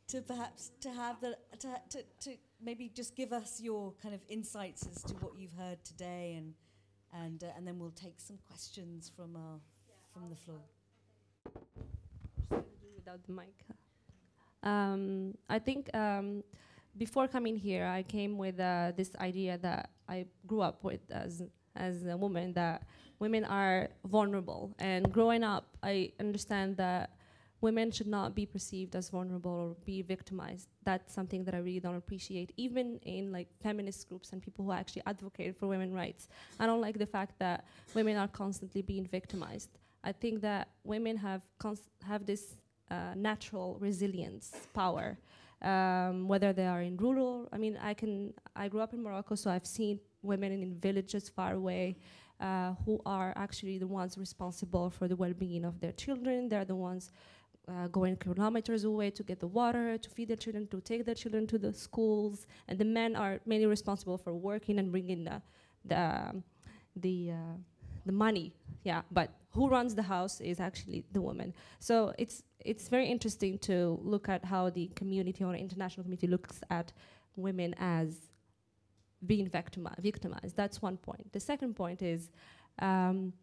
to perhaps to have the to, to, to maybe just give us your kind of insights as to what you've heard today and and uh, and then we'll take some questions from our from the floor. Without the mic. Um, I think um, before coming here, I came with uh, this idea that I grew up with as as a woman that women are vulnerable, and growing up, I understand that women should not be perceived as vulnerable or be victimized. That's something that I really don't appreciate, even in like feminist groups and people who actually advocate for women's rights. I don't like the fact that women are constantly being victimized. I think that women have have this uh, natural resilience power, um, whether they are in rural. I mean, I can. I grew up in Morocco, so I've seen women in villages far away. Uh, who are actually the ones responsible for the well-being of their children. They're the ones uh, going kilometers away to get the water, to feed their children, to take their children to the schools, and the men are mainly responsible for working and bringing the the um, the uh, the money. Yeah, but who runs the house is actually the woman. So it's it's very interesting to look at how the community or international community looks at women as being victimi- victimized. That's one point. The second point is. Um,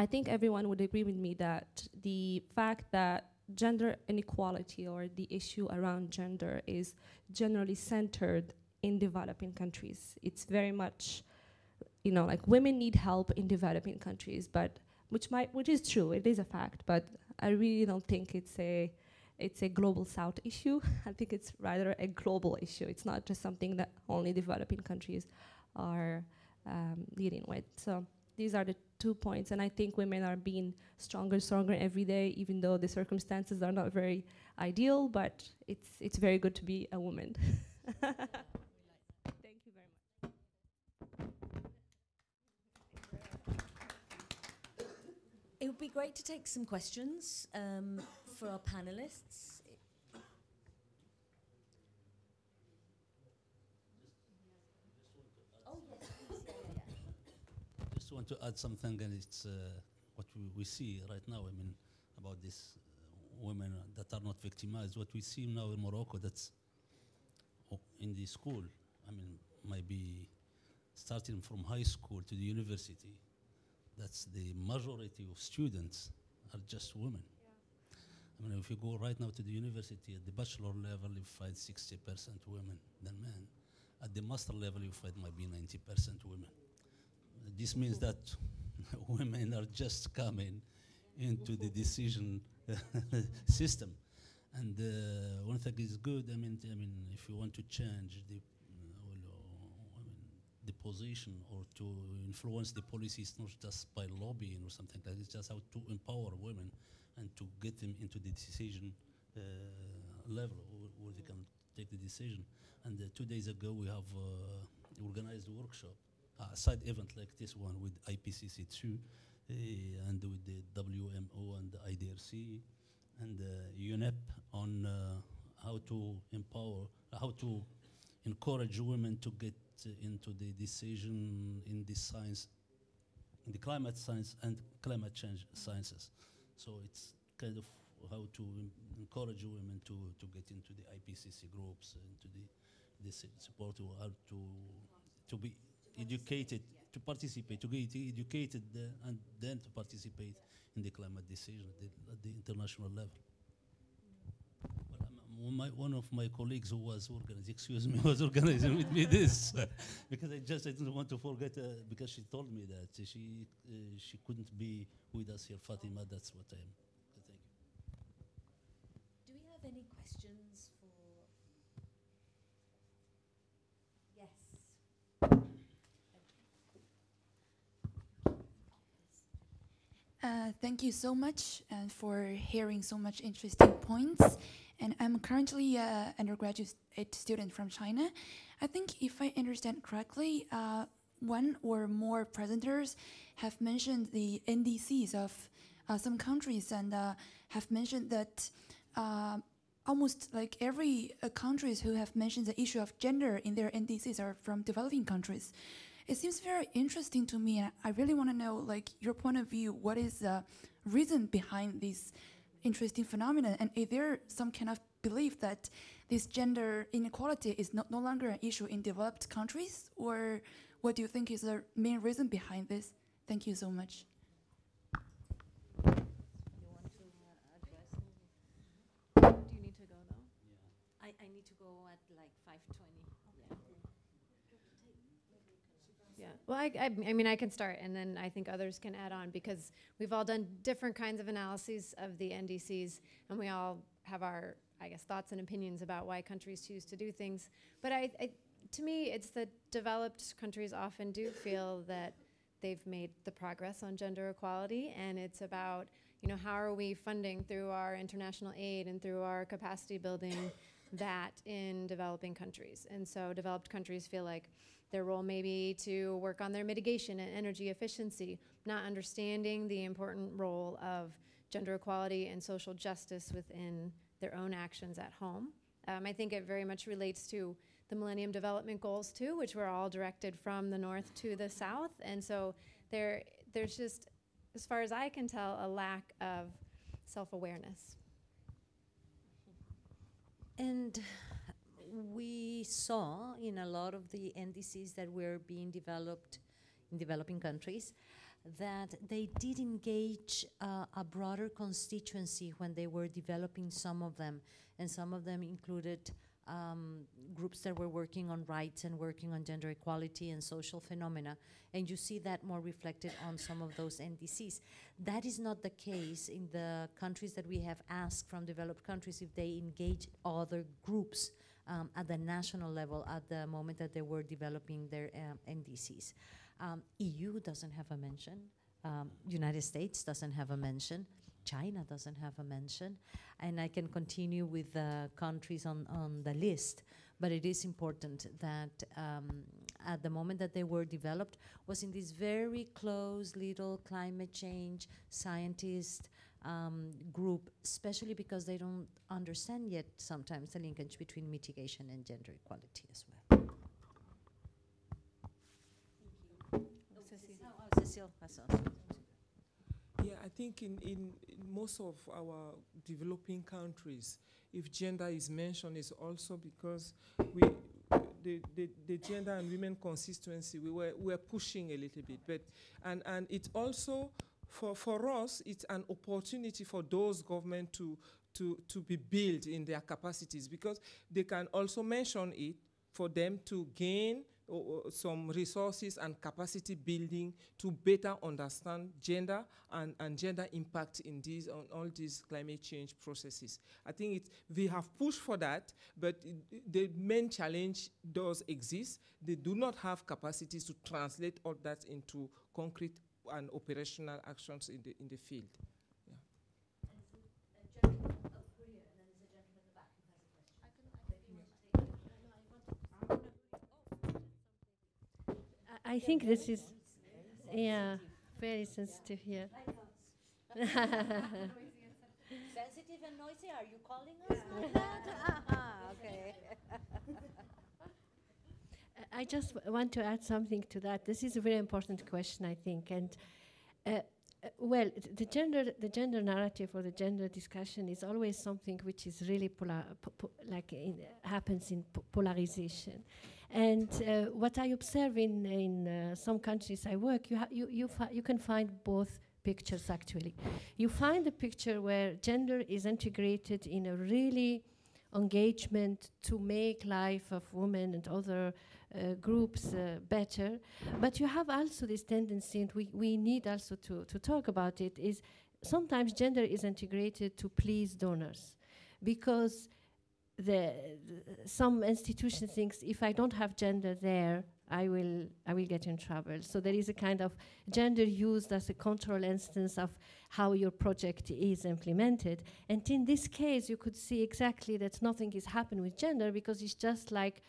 I think everyone would agree with me that the fact that gender inequality or the issue around gender is generally centered in developing countries. It's very much, you know, like women need help in developing countries, but which might, which is true, it is a fact, but I really don't think it's a, it's a global south issue. I think it's rather a global issue. It's not just something that only developing countries are um, dealing with. So these are the two points, and I think women are being stronger, stronger every day, even though the circumstances are not very ideal. But it's it's very good to be a woman. Thank you very much. It would be great to take some questions um, for our panelists. Oh, yes, please. Yeah, yeah, yeah. Just want to add something, and it's uh, what we, we see right now. I mean, about these uh, women that are not victimized. What we see now in Morocco, that's in the school. I mean, maybe starting from high school to the university. That's the majority of students are just women. I mean, if you go right now to the university at the bachelor level, you find 60% women than men. At the master level, you find maybe 90% women. This means that women are just coming into the decision system. And uh, one thing is good. I mean, I mean, if you want to change the, uh, uh, the position or to influence the policies, not just by lobbying or something like that. It's just how to empower women and to get them into the decision uh, level where, where they can take the decision. And uh, two days ago, we have uh, organized a workshop, side event like this one with IPCC2 uh, and with the WMO and the IDRC and uh, UNEP on uh, how to empower, how to encourage women to get into the decision in the science, in the climate science and climate change sciences. So it's kind of how to encourage women to, to get into the IPCC groups, into the this support how to to be educated, to participate, to get educated, uh, and then to participate in the climate decision at the, at the international level. Well, my, one of my colleagues who was organizing, excuse me, was organizing with me this because I just I didn't want to forget uh, because she told me that she uh, she couldn't be with us here, Fatima. That's what I am. Thank you. Do we have any questions for? Yes. Uh, thank you so much uh, for hearing so much interesting points. And I'm currently an undergraduate student from China. I think if I understand correctly, uh, one or more presenters have mentioned the NDCs of uh, some countries and uh, have mentioned that uh, almost like every countries who have mentioned the issue of gender in their NDCs are from developing countries. It seems very interesting to me, and I really want to know, like, your point of view. What is the reason behind this interesting phenomenon, and is there some kind of belief that this gender inequality is no, no longer an issue in developed countries, or what do you think is the main reason behind this? Thank you so much. You want to uh address do you need to go though? I, I need to go at like 5:20. Yeah. Well, I, I, I mean, I can start, and then I think others can add on because we've all done different kinds of analyses of the NDCs, and we all have our, I guess, thoughts and opinions about why countries choose to do things. But I, I to me, it's that developed countries often do feel that they've made the progress on gender equality, and it's about, you know, how are we funding through our international aid and through our capacity building that in developing countries. And so developed countries feel like their role may be to work on their mitigation and energy efficiency, not understanding the important role of gender equality and social justice within their own actions at home. Um, I think it very much relates to the Millennium Development Goals too, which were all directed from the north to the south. And so there, there's just, as far as I can tell, a lack of self-awareness. And we saw in a lot of the NDCs that were being developed in developing countries that they did engage uh, a broader constituency when they were developing some of them. And some of them included um, groups that were working on rights and working on gender equality and social phenomena. And you see that more reflected on some of those NDCs. That is not the case in the countries that we have asked from developed countries if they engage other groups um, at the national level at the moment that they were developing their um, NDCs. Um, EU doesn't have a mention Um, United States doesn't have a mention. China doesn't have a mention. And I can continue with the countries on, on the list. But it is important that um, at the moment that they were developed was in this very close little climate change scientist um, group, especially because they don't understand yet sometimes the linkage between mitigation and gender equality as well. Oh, Cecile, that's all. Yeah, I think in, in, in most of our developing countries, if gender is mentioned, it's also because we, the, the, the gender and women consistency, we were, we were pushing a little bit. But, and, and it also, for, for us, it's an opportunity for those government to, to, to be built in their capacities because they can also mention it for them to gain o- o- some resources and capacity building to better understand gender and, and gender impact in these on all these climate change processes. I think it, we have pushed for that, but i- the main challenge does exist. They do not have capacities to translate all that into concrete and operational actions in the in the field. I- I think this is, yeah, very sensitive here. Sensitive and noisy, are you calling us like that? Ah, okay. I just want to add something to that. This is a very important question, I think, and uh, uh, well, the gender, the gender narrative or the gender discussion is always something which is really polar, po- po- like in, happens in po- polarization. And uh, what I observe in in uh, some countries I work, you you you, you can find both pictures actually. You find a picture where gender is integrated in a really engagement to make life of women and other uh, groups uh, better. But you have also this tendency, and we, we need also to, to talk about it, is sometimes gender is integrated to please donors because the, the some institution thinks if I don't have gender there, I will I will get in trouble. So there is a kind of gender used as a control instance of how your project is implemented. And in this case, you could see exactly that nothing is happening with gender because it's just like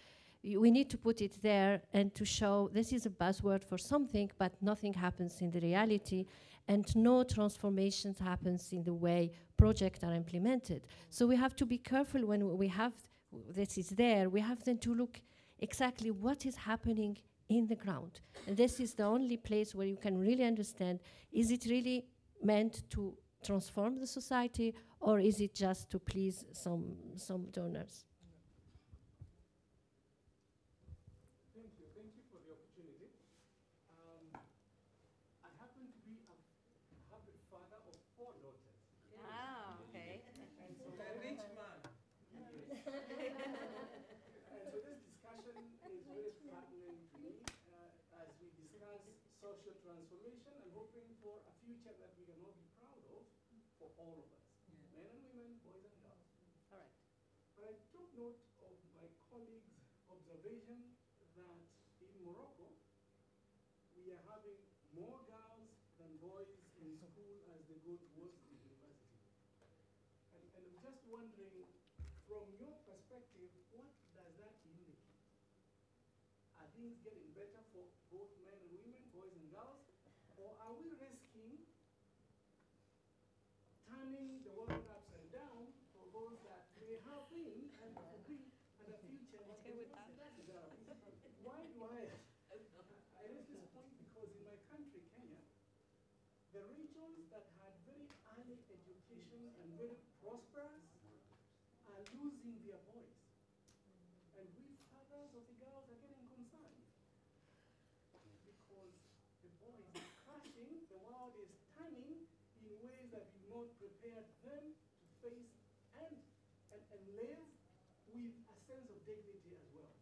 we need to put it there and to show this is a buzzword for something, but nothing happens in the reality, and no transformations happens in the way projects are implemented. So we have to be careful when we have this is there. We have then to look exactly what is happening in the ground, and this is the only place where you can really understand: is it really meant to transform the society, or is it just to please some some donors? Thank you. Thank you for the opportunity. Um, I happen to be a happy father of four daughters. Ah, okay. So a rich man. and so this discussion is very pertinent to me uh, as we discuss social transformation and hoping for a future that we can all be proud of for all of us, men and women, boys and girls. All right. But I took note of my colleague's observation that in Morocco, we are having more girls than boys in school as they go towards the university. And, and I'm just wondering, from your perspective, what does that indicate? Are things getting better for both men and women, boys and girls? Or are we risking turning the world upside down for those that may have been and could be and a future? Why do I, I raise this point because in my country, Kenya, the regions that had very early education and very prosperous are losing their voice. And we fathers of the girls are getting concerned. Because the boys are crashing, the world is turning in ways that we not prepared them to face and, and, and live with a sense of dignity as well.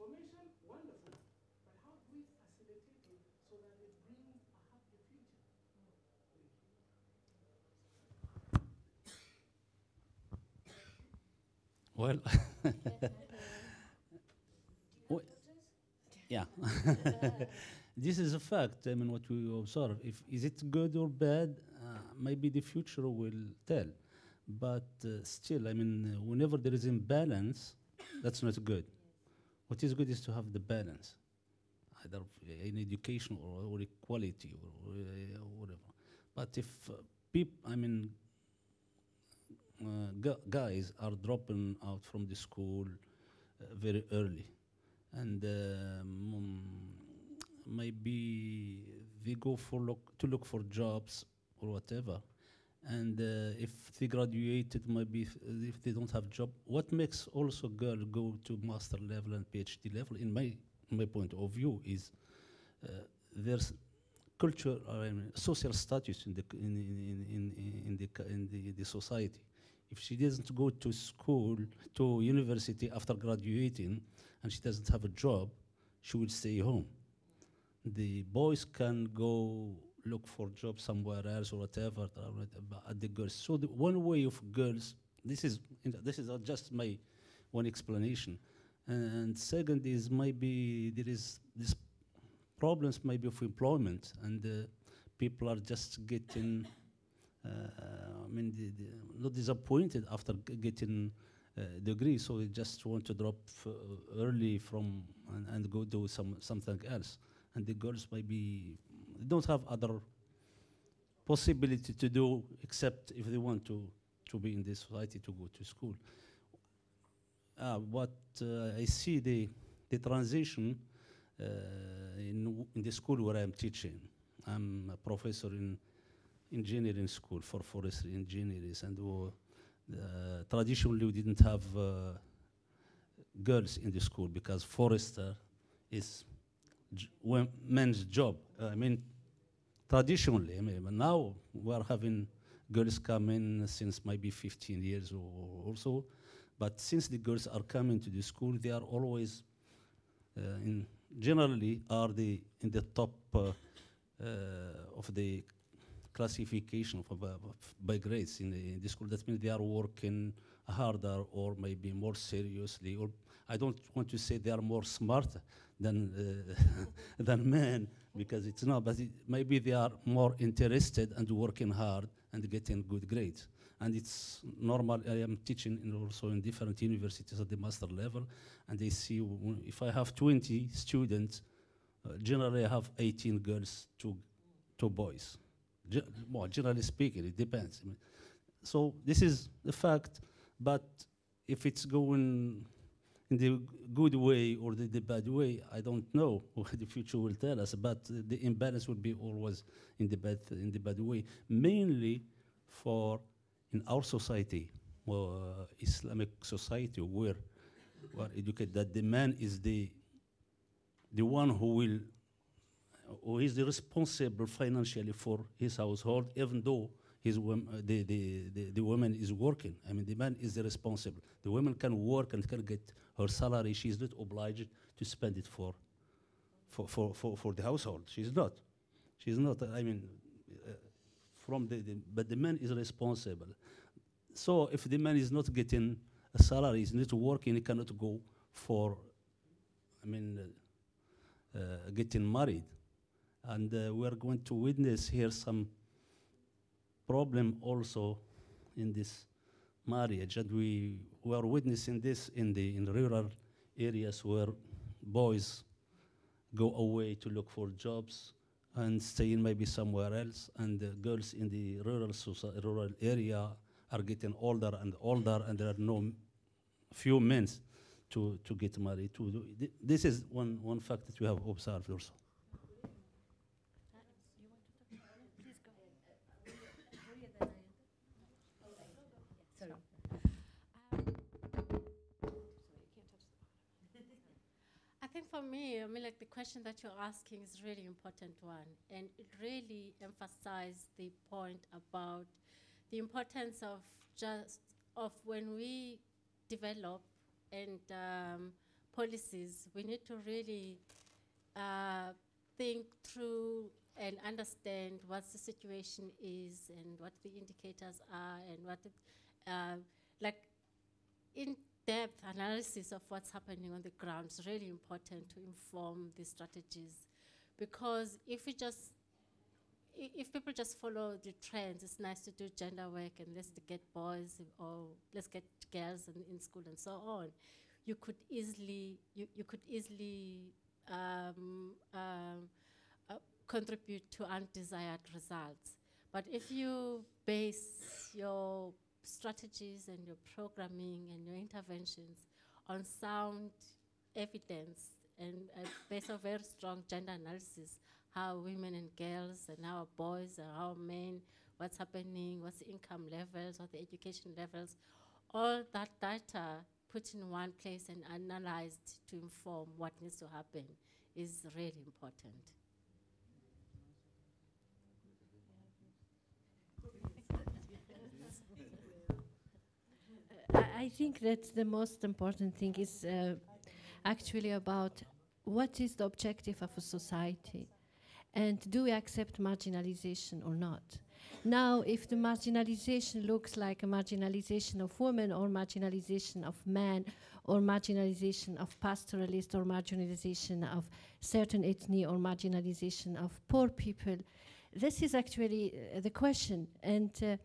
Transformation, wonderful. But how do we facilitate it so that it brings a happier future? Well, Well, yeah. this is a fact. I mean, what we observe. If is it good or bad, uh, maybe the future will tell. But uh, still, I mean, uh, whenever there is imbalance, that's not good. What is good is to have the balance, either in education or, or equality or, or uh, whatever. But if uh, peop, I mean, uh, guys are dropping out from the school uh, very early, and um, maybe they go for look to look for jobs or whatever. And uh, if they graduated, maybe if, if they don't have job, what makes also girl go to master level and PhD level, in my my point of view, is uh, there's culture, I mean, social status in the in in in, in, in the in the, the society. If she doesn't go to school to university after graduating, and she doesn't have a job, she will stay home. The boys can go look for jobs somewhere else or whatever. At the girls, so the one way of girls. This is this is just my one explanation, and second is maybe there is this problems maybe of employment and uh, people are just getting uh, I mean the, the not disappointed after getting uh, degree so they just want to drop early from and, and go do some something else and the girls maybe don't have other possibility to do except if they want to to be in this society to go to school uh, what uh, I see the the transition uh, in, in the school where I'm teaching. I'm a professor in engineering school for forestry engineers, and uh, traditionally we didn't have uh, girls in the school because forester is men's job. I mean, traditionally, I mean, now we are having girls coming since maybe 15 years or, or so. But since the girls are coming to the school, they are always uh, in generally are the in the top uh, uh, of the classification of, uh, by grades in the, in the school. That means they are working harder or maybe more seriously. Or I don't want to say they are more smart than uh, than men because it's not. But it, maybe they are more interested and working hard and getting good grades. And it's normal. I am teaching in also in different universities at the master level, and they see if I have 20 students, uh, generally I have 18 girls, two, two boys. Ge- well, generally speaking, it depends. I mean, so this is the fact, but if it's going in the good way or the, the bad way, I don't know what the future will tell us. But the imbalance will be always in the bad in the bad way, mainly for in our society, uh, Islamic society, where where educate that the man is the the one who will who is the responsible financially for his household, even though his uh, the, the, the, the woman is working. I mean, the man is responsible. The woman can work and can get her salary. She is not obliged to spend it for, for, for, for, for the household. She's not. She's not. I mean, uh, from the, the but the man is responsible. So if the man is not getting a salary, is not working, he cannot go for, I mean, uh, uh, getting married. And uh, we are going to witness here some problem also in this marriage. And we, were witnessing this in the in rural areas where boys go away to look for jobs and stay in maybe somewhere else. And the girls in the rural, rural area are getting older and older, and there are no few men to, to get married. To. This is one, one fact that we have observed also. Sorry. I think for me, I mean, like the question that you're asking is really important one, and it really emphasized the point about the importance of just of when we develop and um, policies, we need to really uh, think through and understand what the situation is and what the indicators are and what it, uh, like in-depth analysis of what's happening on the ground is really important to inform the strategies because if we just if people just follow the trends, it's nice to do gender work and let's get boys or let's get girls in, in school and so on. You could easily you, you could easily um, um, uh, contribute to undesired results. But if you base your strategies and your programming and your interventions on sound evidence and uh, based on very strong gender analysis, how women and girls and how boys and how men, what's happening, what's the income levels, what the education levels, all that data put in one place and analyzed to inform what needs to happen is really important. I think that the most important thing is uh, actually about what is the objective of a society and do we accept marginalization or not. Now, if the marginalization looks like a marginalization of women or marginalization of men or marginalization of pastoralists or marginalization of certain ethnic or marginalization of poor people, this is actually uh, the question. And uh,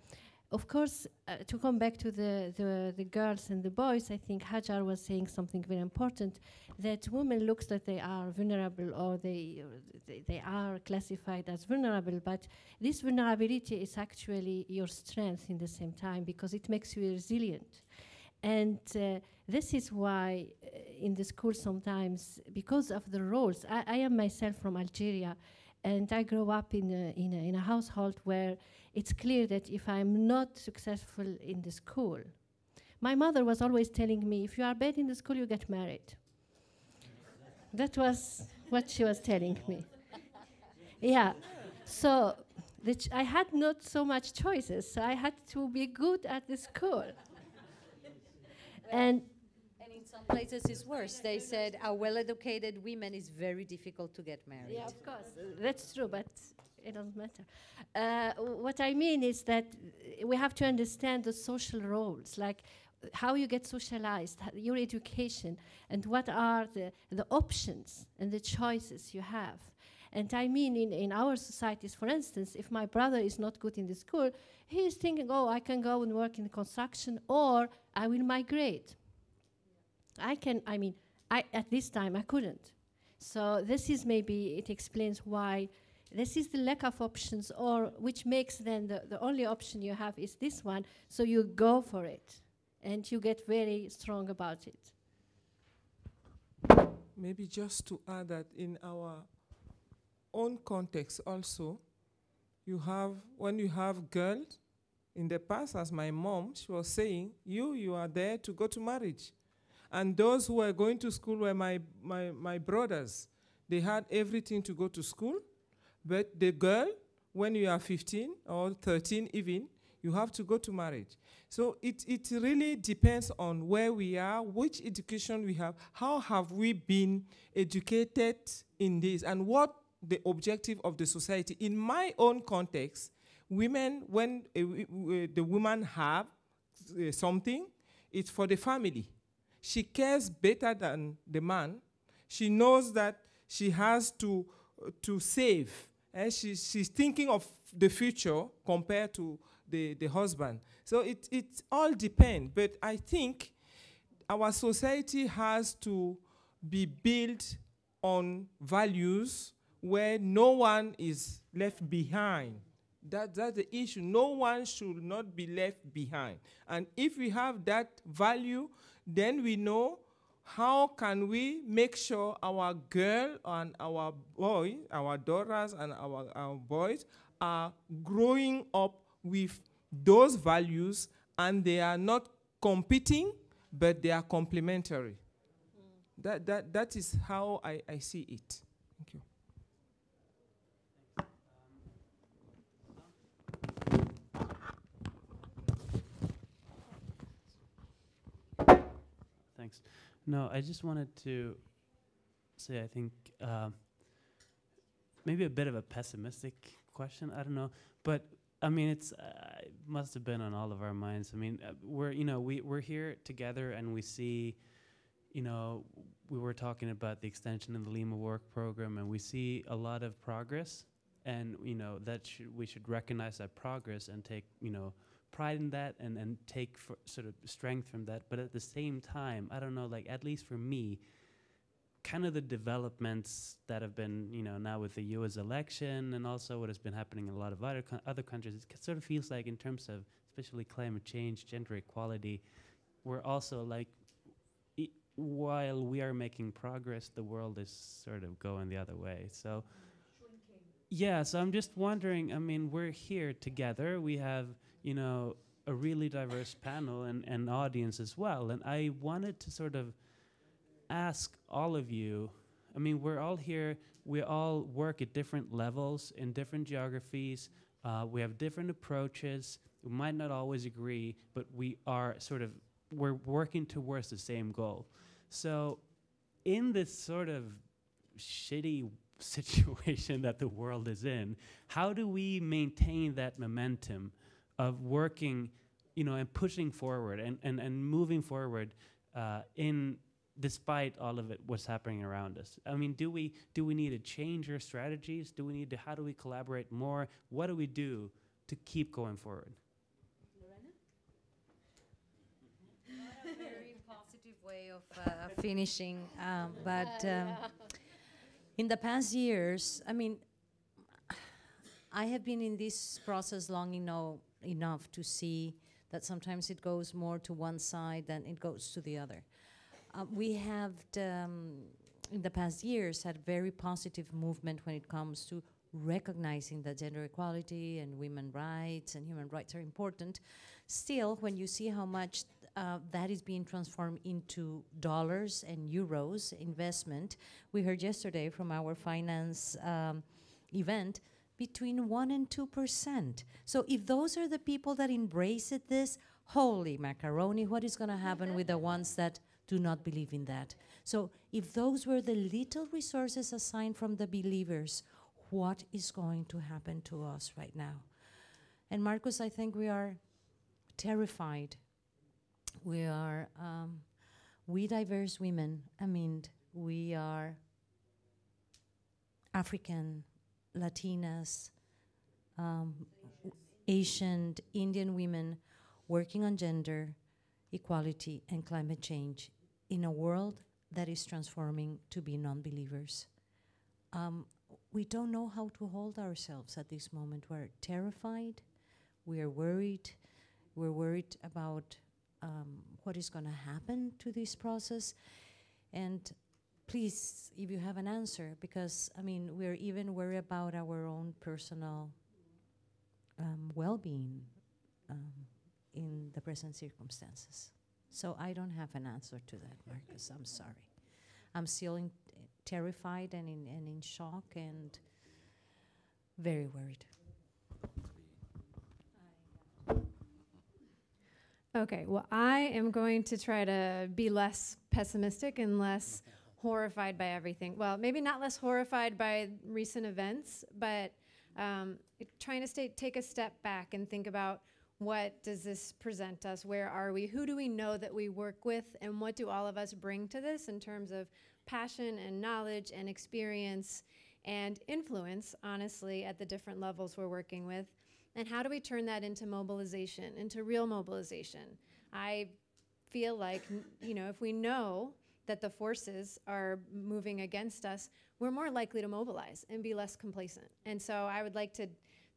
of course, uh, to come back to the, the, the girls and the boys, I think Hajar was saying something very important, that women looks that they are vulnerable or they, they, they are classified as vulnerable, but this vulnerability is actually your strength in the same time because it makes you resilient. And uh, this is why uh, in the school sometimes, because of the roles, I, I am myself from Algeria, and I grew up in a, in a, in a household where it's clear that if I'm not successful in the school, my mother was always telling me, if you are bad in the school, you get married. That was what she was telling me. Yeah. So the ch- I had not so much choices. So I had to be good at the school. and And in some places it's worse. They said a well-educated women is very difficult to get married. Yeah, of course. That's true, but it doesn't matter. Uh, what I mean is that we have to understand the social roles, like how you get socialized, your education, and what are the, the options and the choices you have. And I mean, in, in our societies, for instance, if my brother is not good in the school, he is thinking, oh, I can go and work in construction or I will migrate. I can, I mean, I, at this time I couldn't. So this is maybe, it explains why this is the lack of options or which makes then the, the only option you have is this one. So you go for it and you get very strong about it. Maybe just to add that in our own context also, you have, when you have girls, in the past, as my mom, she was saying, you, you are there to go to marriage. And those who were going to school were my, my, my brothers. They had everything to go to school, but the girl, when you are 15 or 13 even, you have to go to marriage. So it, it really depends on where we are, which education we have, how have we been educated in this, and what the objective of the society. In my own context, women, when w- the woman have uh, something, it's for the family. She cares better than the man. She knows that she has to, to save. And she, she's thinking of the future compared to the, the husband. So it, it all depends. But I think our society has to be built on values where no one is left behind. That, that's the issue. No one should not be left behind. And if we have that value, then we know how can we make sure our girl and our boy, our daughters and our, our boys are growing up with those values and they are not competing, but they are complementary. That, that, that is how I, I see it. Thank you. Thanks. No, I just wanted to say I think um, maybe a bit of a pessimistic question. I don't know, but I mean it's uh, it must have been on all of our minds. I mean uh, we're you know we we're here together and we see you know, we were talking about the extension of the Lima Work Program, and we see a lot of progress, and you know that should, we should recognize that progress and take you know pride in that, and and take sort of strength from that. But at the same time, I don't know, like at least for me, kind of the developments that have been, you know, now with the U.S. election and also what has been happening in a lot of other co- other countries, it sort of feels like in terms of especially climate change, gender equality, we're also like, while we are making progress, the world is sort of going the other way. So. Yeah, so I'm just wondering. I mean, we're here together. We have, you know, a really diverse panel and, and audience as well. And I wanted to sort of ask all of you I mean, we're all here, we all work at different levels in different geographies, uh, we have different approaches, we might not always agree, but we are sort of, we're working towards the same goal. So, in this sort of shitty situation that the world is in, how do we maintain that momentum of working, you know, and pushing forward and, and, and moving forward uh, in despite all of it what's happening around us. I mean do we do we need to change our strategies? Do we need to how do we collaborate more? What do we do to keep going forward? Not a very positive way of uh, finishing, um, but um, in the past years, I mean, I have been in this process long eno- enough to see that sometimes it goes more to one side than it goes to the other. Uh, we have, um, in the past years, had very positive movement when it comes to recognizing that gender equality and women rights and human rights are important. Still, when you see how much uh, that is being transformed into dollars and euros investment, we heard yesterday from our finance um, event between 1 and 2%. So if those are the people that embrace it, this, holy macaroni, what is going to happen with the ones that do not believe in that? So if those were the little resources assigned from the believers, what is going to happen to us right now? And Marcus, I think we are terrified. We are, um, we diverse women, I mean, we are African, Latinas, um, Asian, Indian women working on gender equality and climate change in a world that is transforming to be non believers. Um, we don't know how to hold ourselves at this moment. We're terrified, we are worried, we're worried about um, what is going to happen to this process. And please, if you have an answer, because I mean, we're even worried about our own personal um, well being um, in the present circumstances. So I don't have an answer to that, Marcus. I'm sorry. I'm still terrified and in, and in shock and very worried. Okay, well, I am going to try to be less pessimistic and less horrified by everything. Well, maybe not less horrified by recent events, but um, trying to stay, take a step back and think about what does this present us? Where are we? Who do we know that we work with? And what do all of us bring to this in terms of passion and knowledge and experience and influence, honestly, at the different levels we're working with? And how do we turn that into mobilization, into real mobilization? I feel like, you know, if we know that the forces are moving against us, we're more likely to mobilize and be less complacent. And so I would like to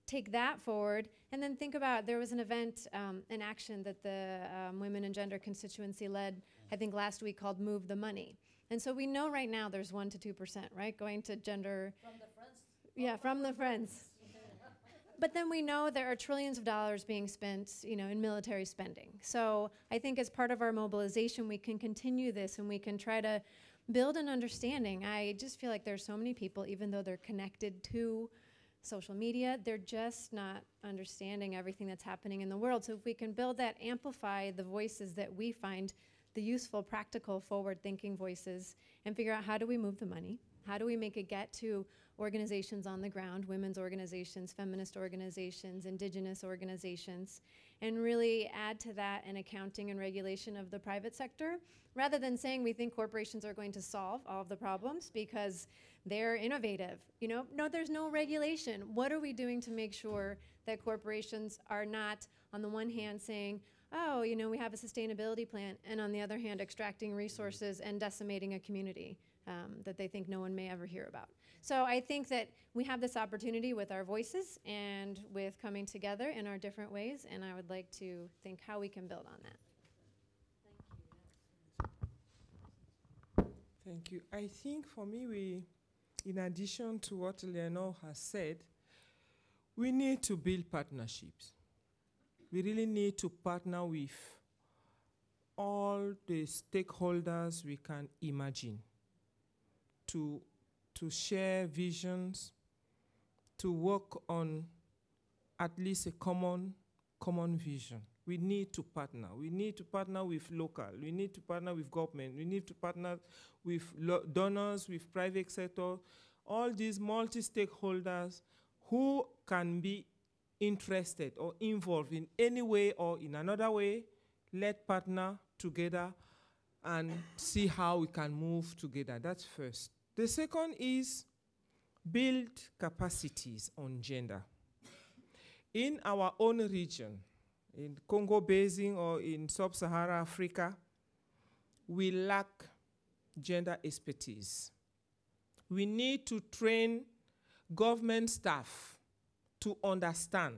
take that forward and then think about there was an event, um, an action that the um, Women and Gender constituency led, I think last week called Move the Money. And so we know right now there's 1% to 2%, right, going to gender. From the friends? Yeah, from the friends. But then we know there are trillions of dollars being spent, you know, in military spending. So I think as part of our mobilization, we can continue this and we can try to build an understanding. I just feel like there's so many people, even though they're connected to social media, they're just not understanding everything that's happening in the world. So if we can build that, amplify the voices that we find the useful, practical, forward-thinking voices, and figure out how do we move the money? How do we make it get to organizations on the ground, women's organizations, feminist organizations, indigenous organizations, and really add to that an accounting and regulation of the private sector rather than saying we think corporations are going to solve all of the problems because they're innovative. You know, no, there's no regulation. What are we doing to make sure that corporations are not, on the one hand, saying, oh, you know, we have a sustainability plan, and on the other hand, extracting resources and decimating a community um, that they think no one may ever hear about. So I think that we have this opportunity with our voices and with coming together in our different ways, and I would like to think how we can build on that. Thank you. Thank you. I think for me, we, in addition to what Leonore has said, we need to build partnerships. We really need to partner with all the stakeholders we can imagine to, to share visions, to work on at least a common, common vision. We need to partner. We need to partner with local. We need to partner with government. We need to partner with donors, with private sector, all these multi-stakeholders who can be interested or involved in any way or in another way, let partner together and see how we can move together. That's first. The second is build capacities on gender. In our own region, in Congo Basin or in sub-Saharan Africa, we lack gender expertise. We need to train government staff to understand.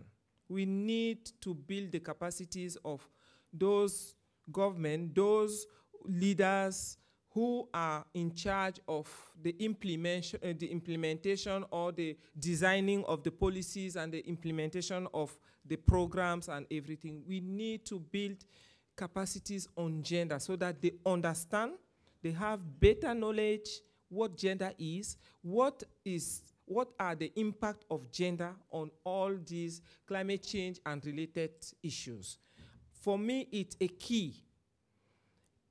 We need to build the capacities of those government, those leaders who are in charge of the implementation, uh, the implementation or the designing of the policies and the implementation of the programs and everything. We need to build capacities on gender so that they understand, they have better knowledge what gender is, what is what are the impact of gender on all these climate change and related issues. For me, it's a key.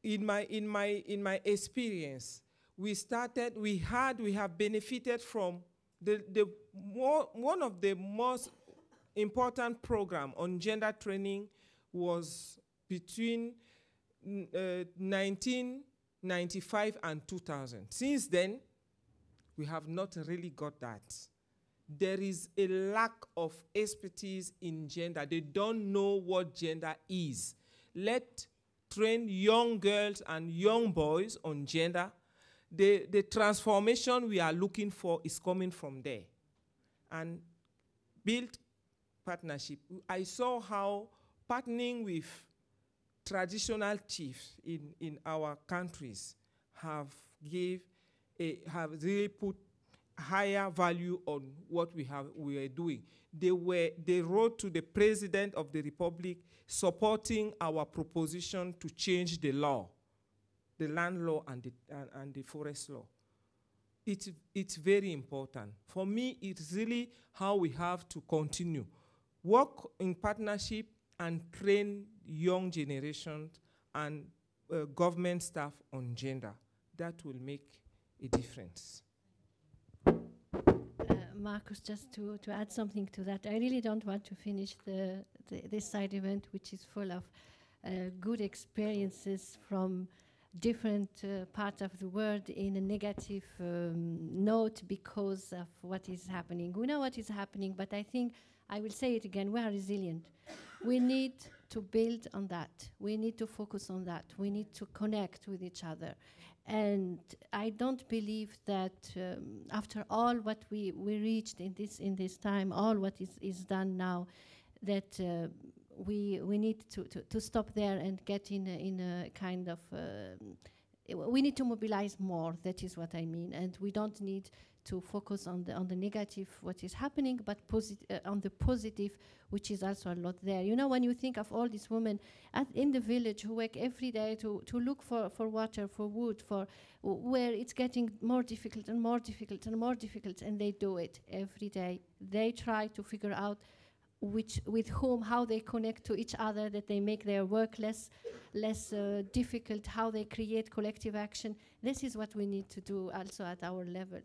In my, in my, in my experience, we started, we had, we have benefited from the, the more, one of the most important program on gender training was between uh, 1995 and 2000. Since then, we have not really got that. There is a lack of expertise in gender. They don't know what gender is. Let train young girls and young boys on gender. The, the transformation we are looking for is coming from there. And build partnership. I saw how partnering with traditional chiefs in, in our countries have give a, have really put higher value on what we have we are doing. They were they wrote to the president of the republic supporting our proposition to change the law, the land law and the and, and the forest law. It's it's very important. For me, it's really how we have to continue. Work in partnership and train young generations and uh, government staff on gender. That will make a difference. Marcus, just to, to add something to that, I really don't want to finish the, the this side event, which is full of uh, good experiences from different uh, parts of the world in a negative um, note because of what is happening. We know what is happening, but I think I will say it again, we are resilient. we need to build on that. We need to focus on that. We need to connect with each other. And I don't believe that um, after all what we, we reached in this, in this time, all what is, is done now, that uh, we, we need to, to, to stop there and get in a, in a kind of, uh, we need to mobilize more, that is what I mean. And we don't need to focus on the on the negative, what is happening, but uh, on the positive, which is also a lot there. You know, when you think of all these women in the village who work every day to to look for for water, for wood, for where it's getting more difficult and more difficult and more difficult, and they do it every day. They try to figure out which with whom how they connect to each other that they make their work less less uh, difficult how they create collective action this is what we need to do also at our level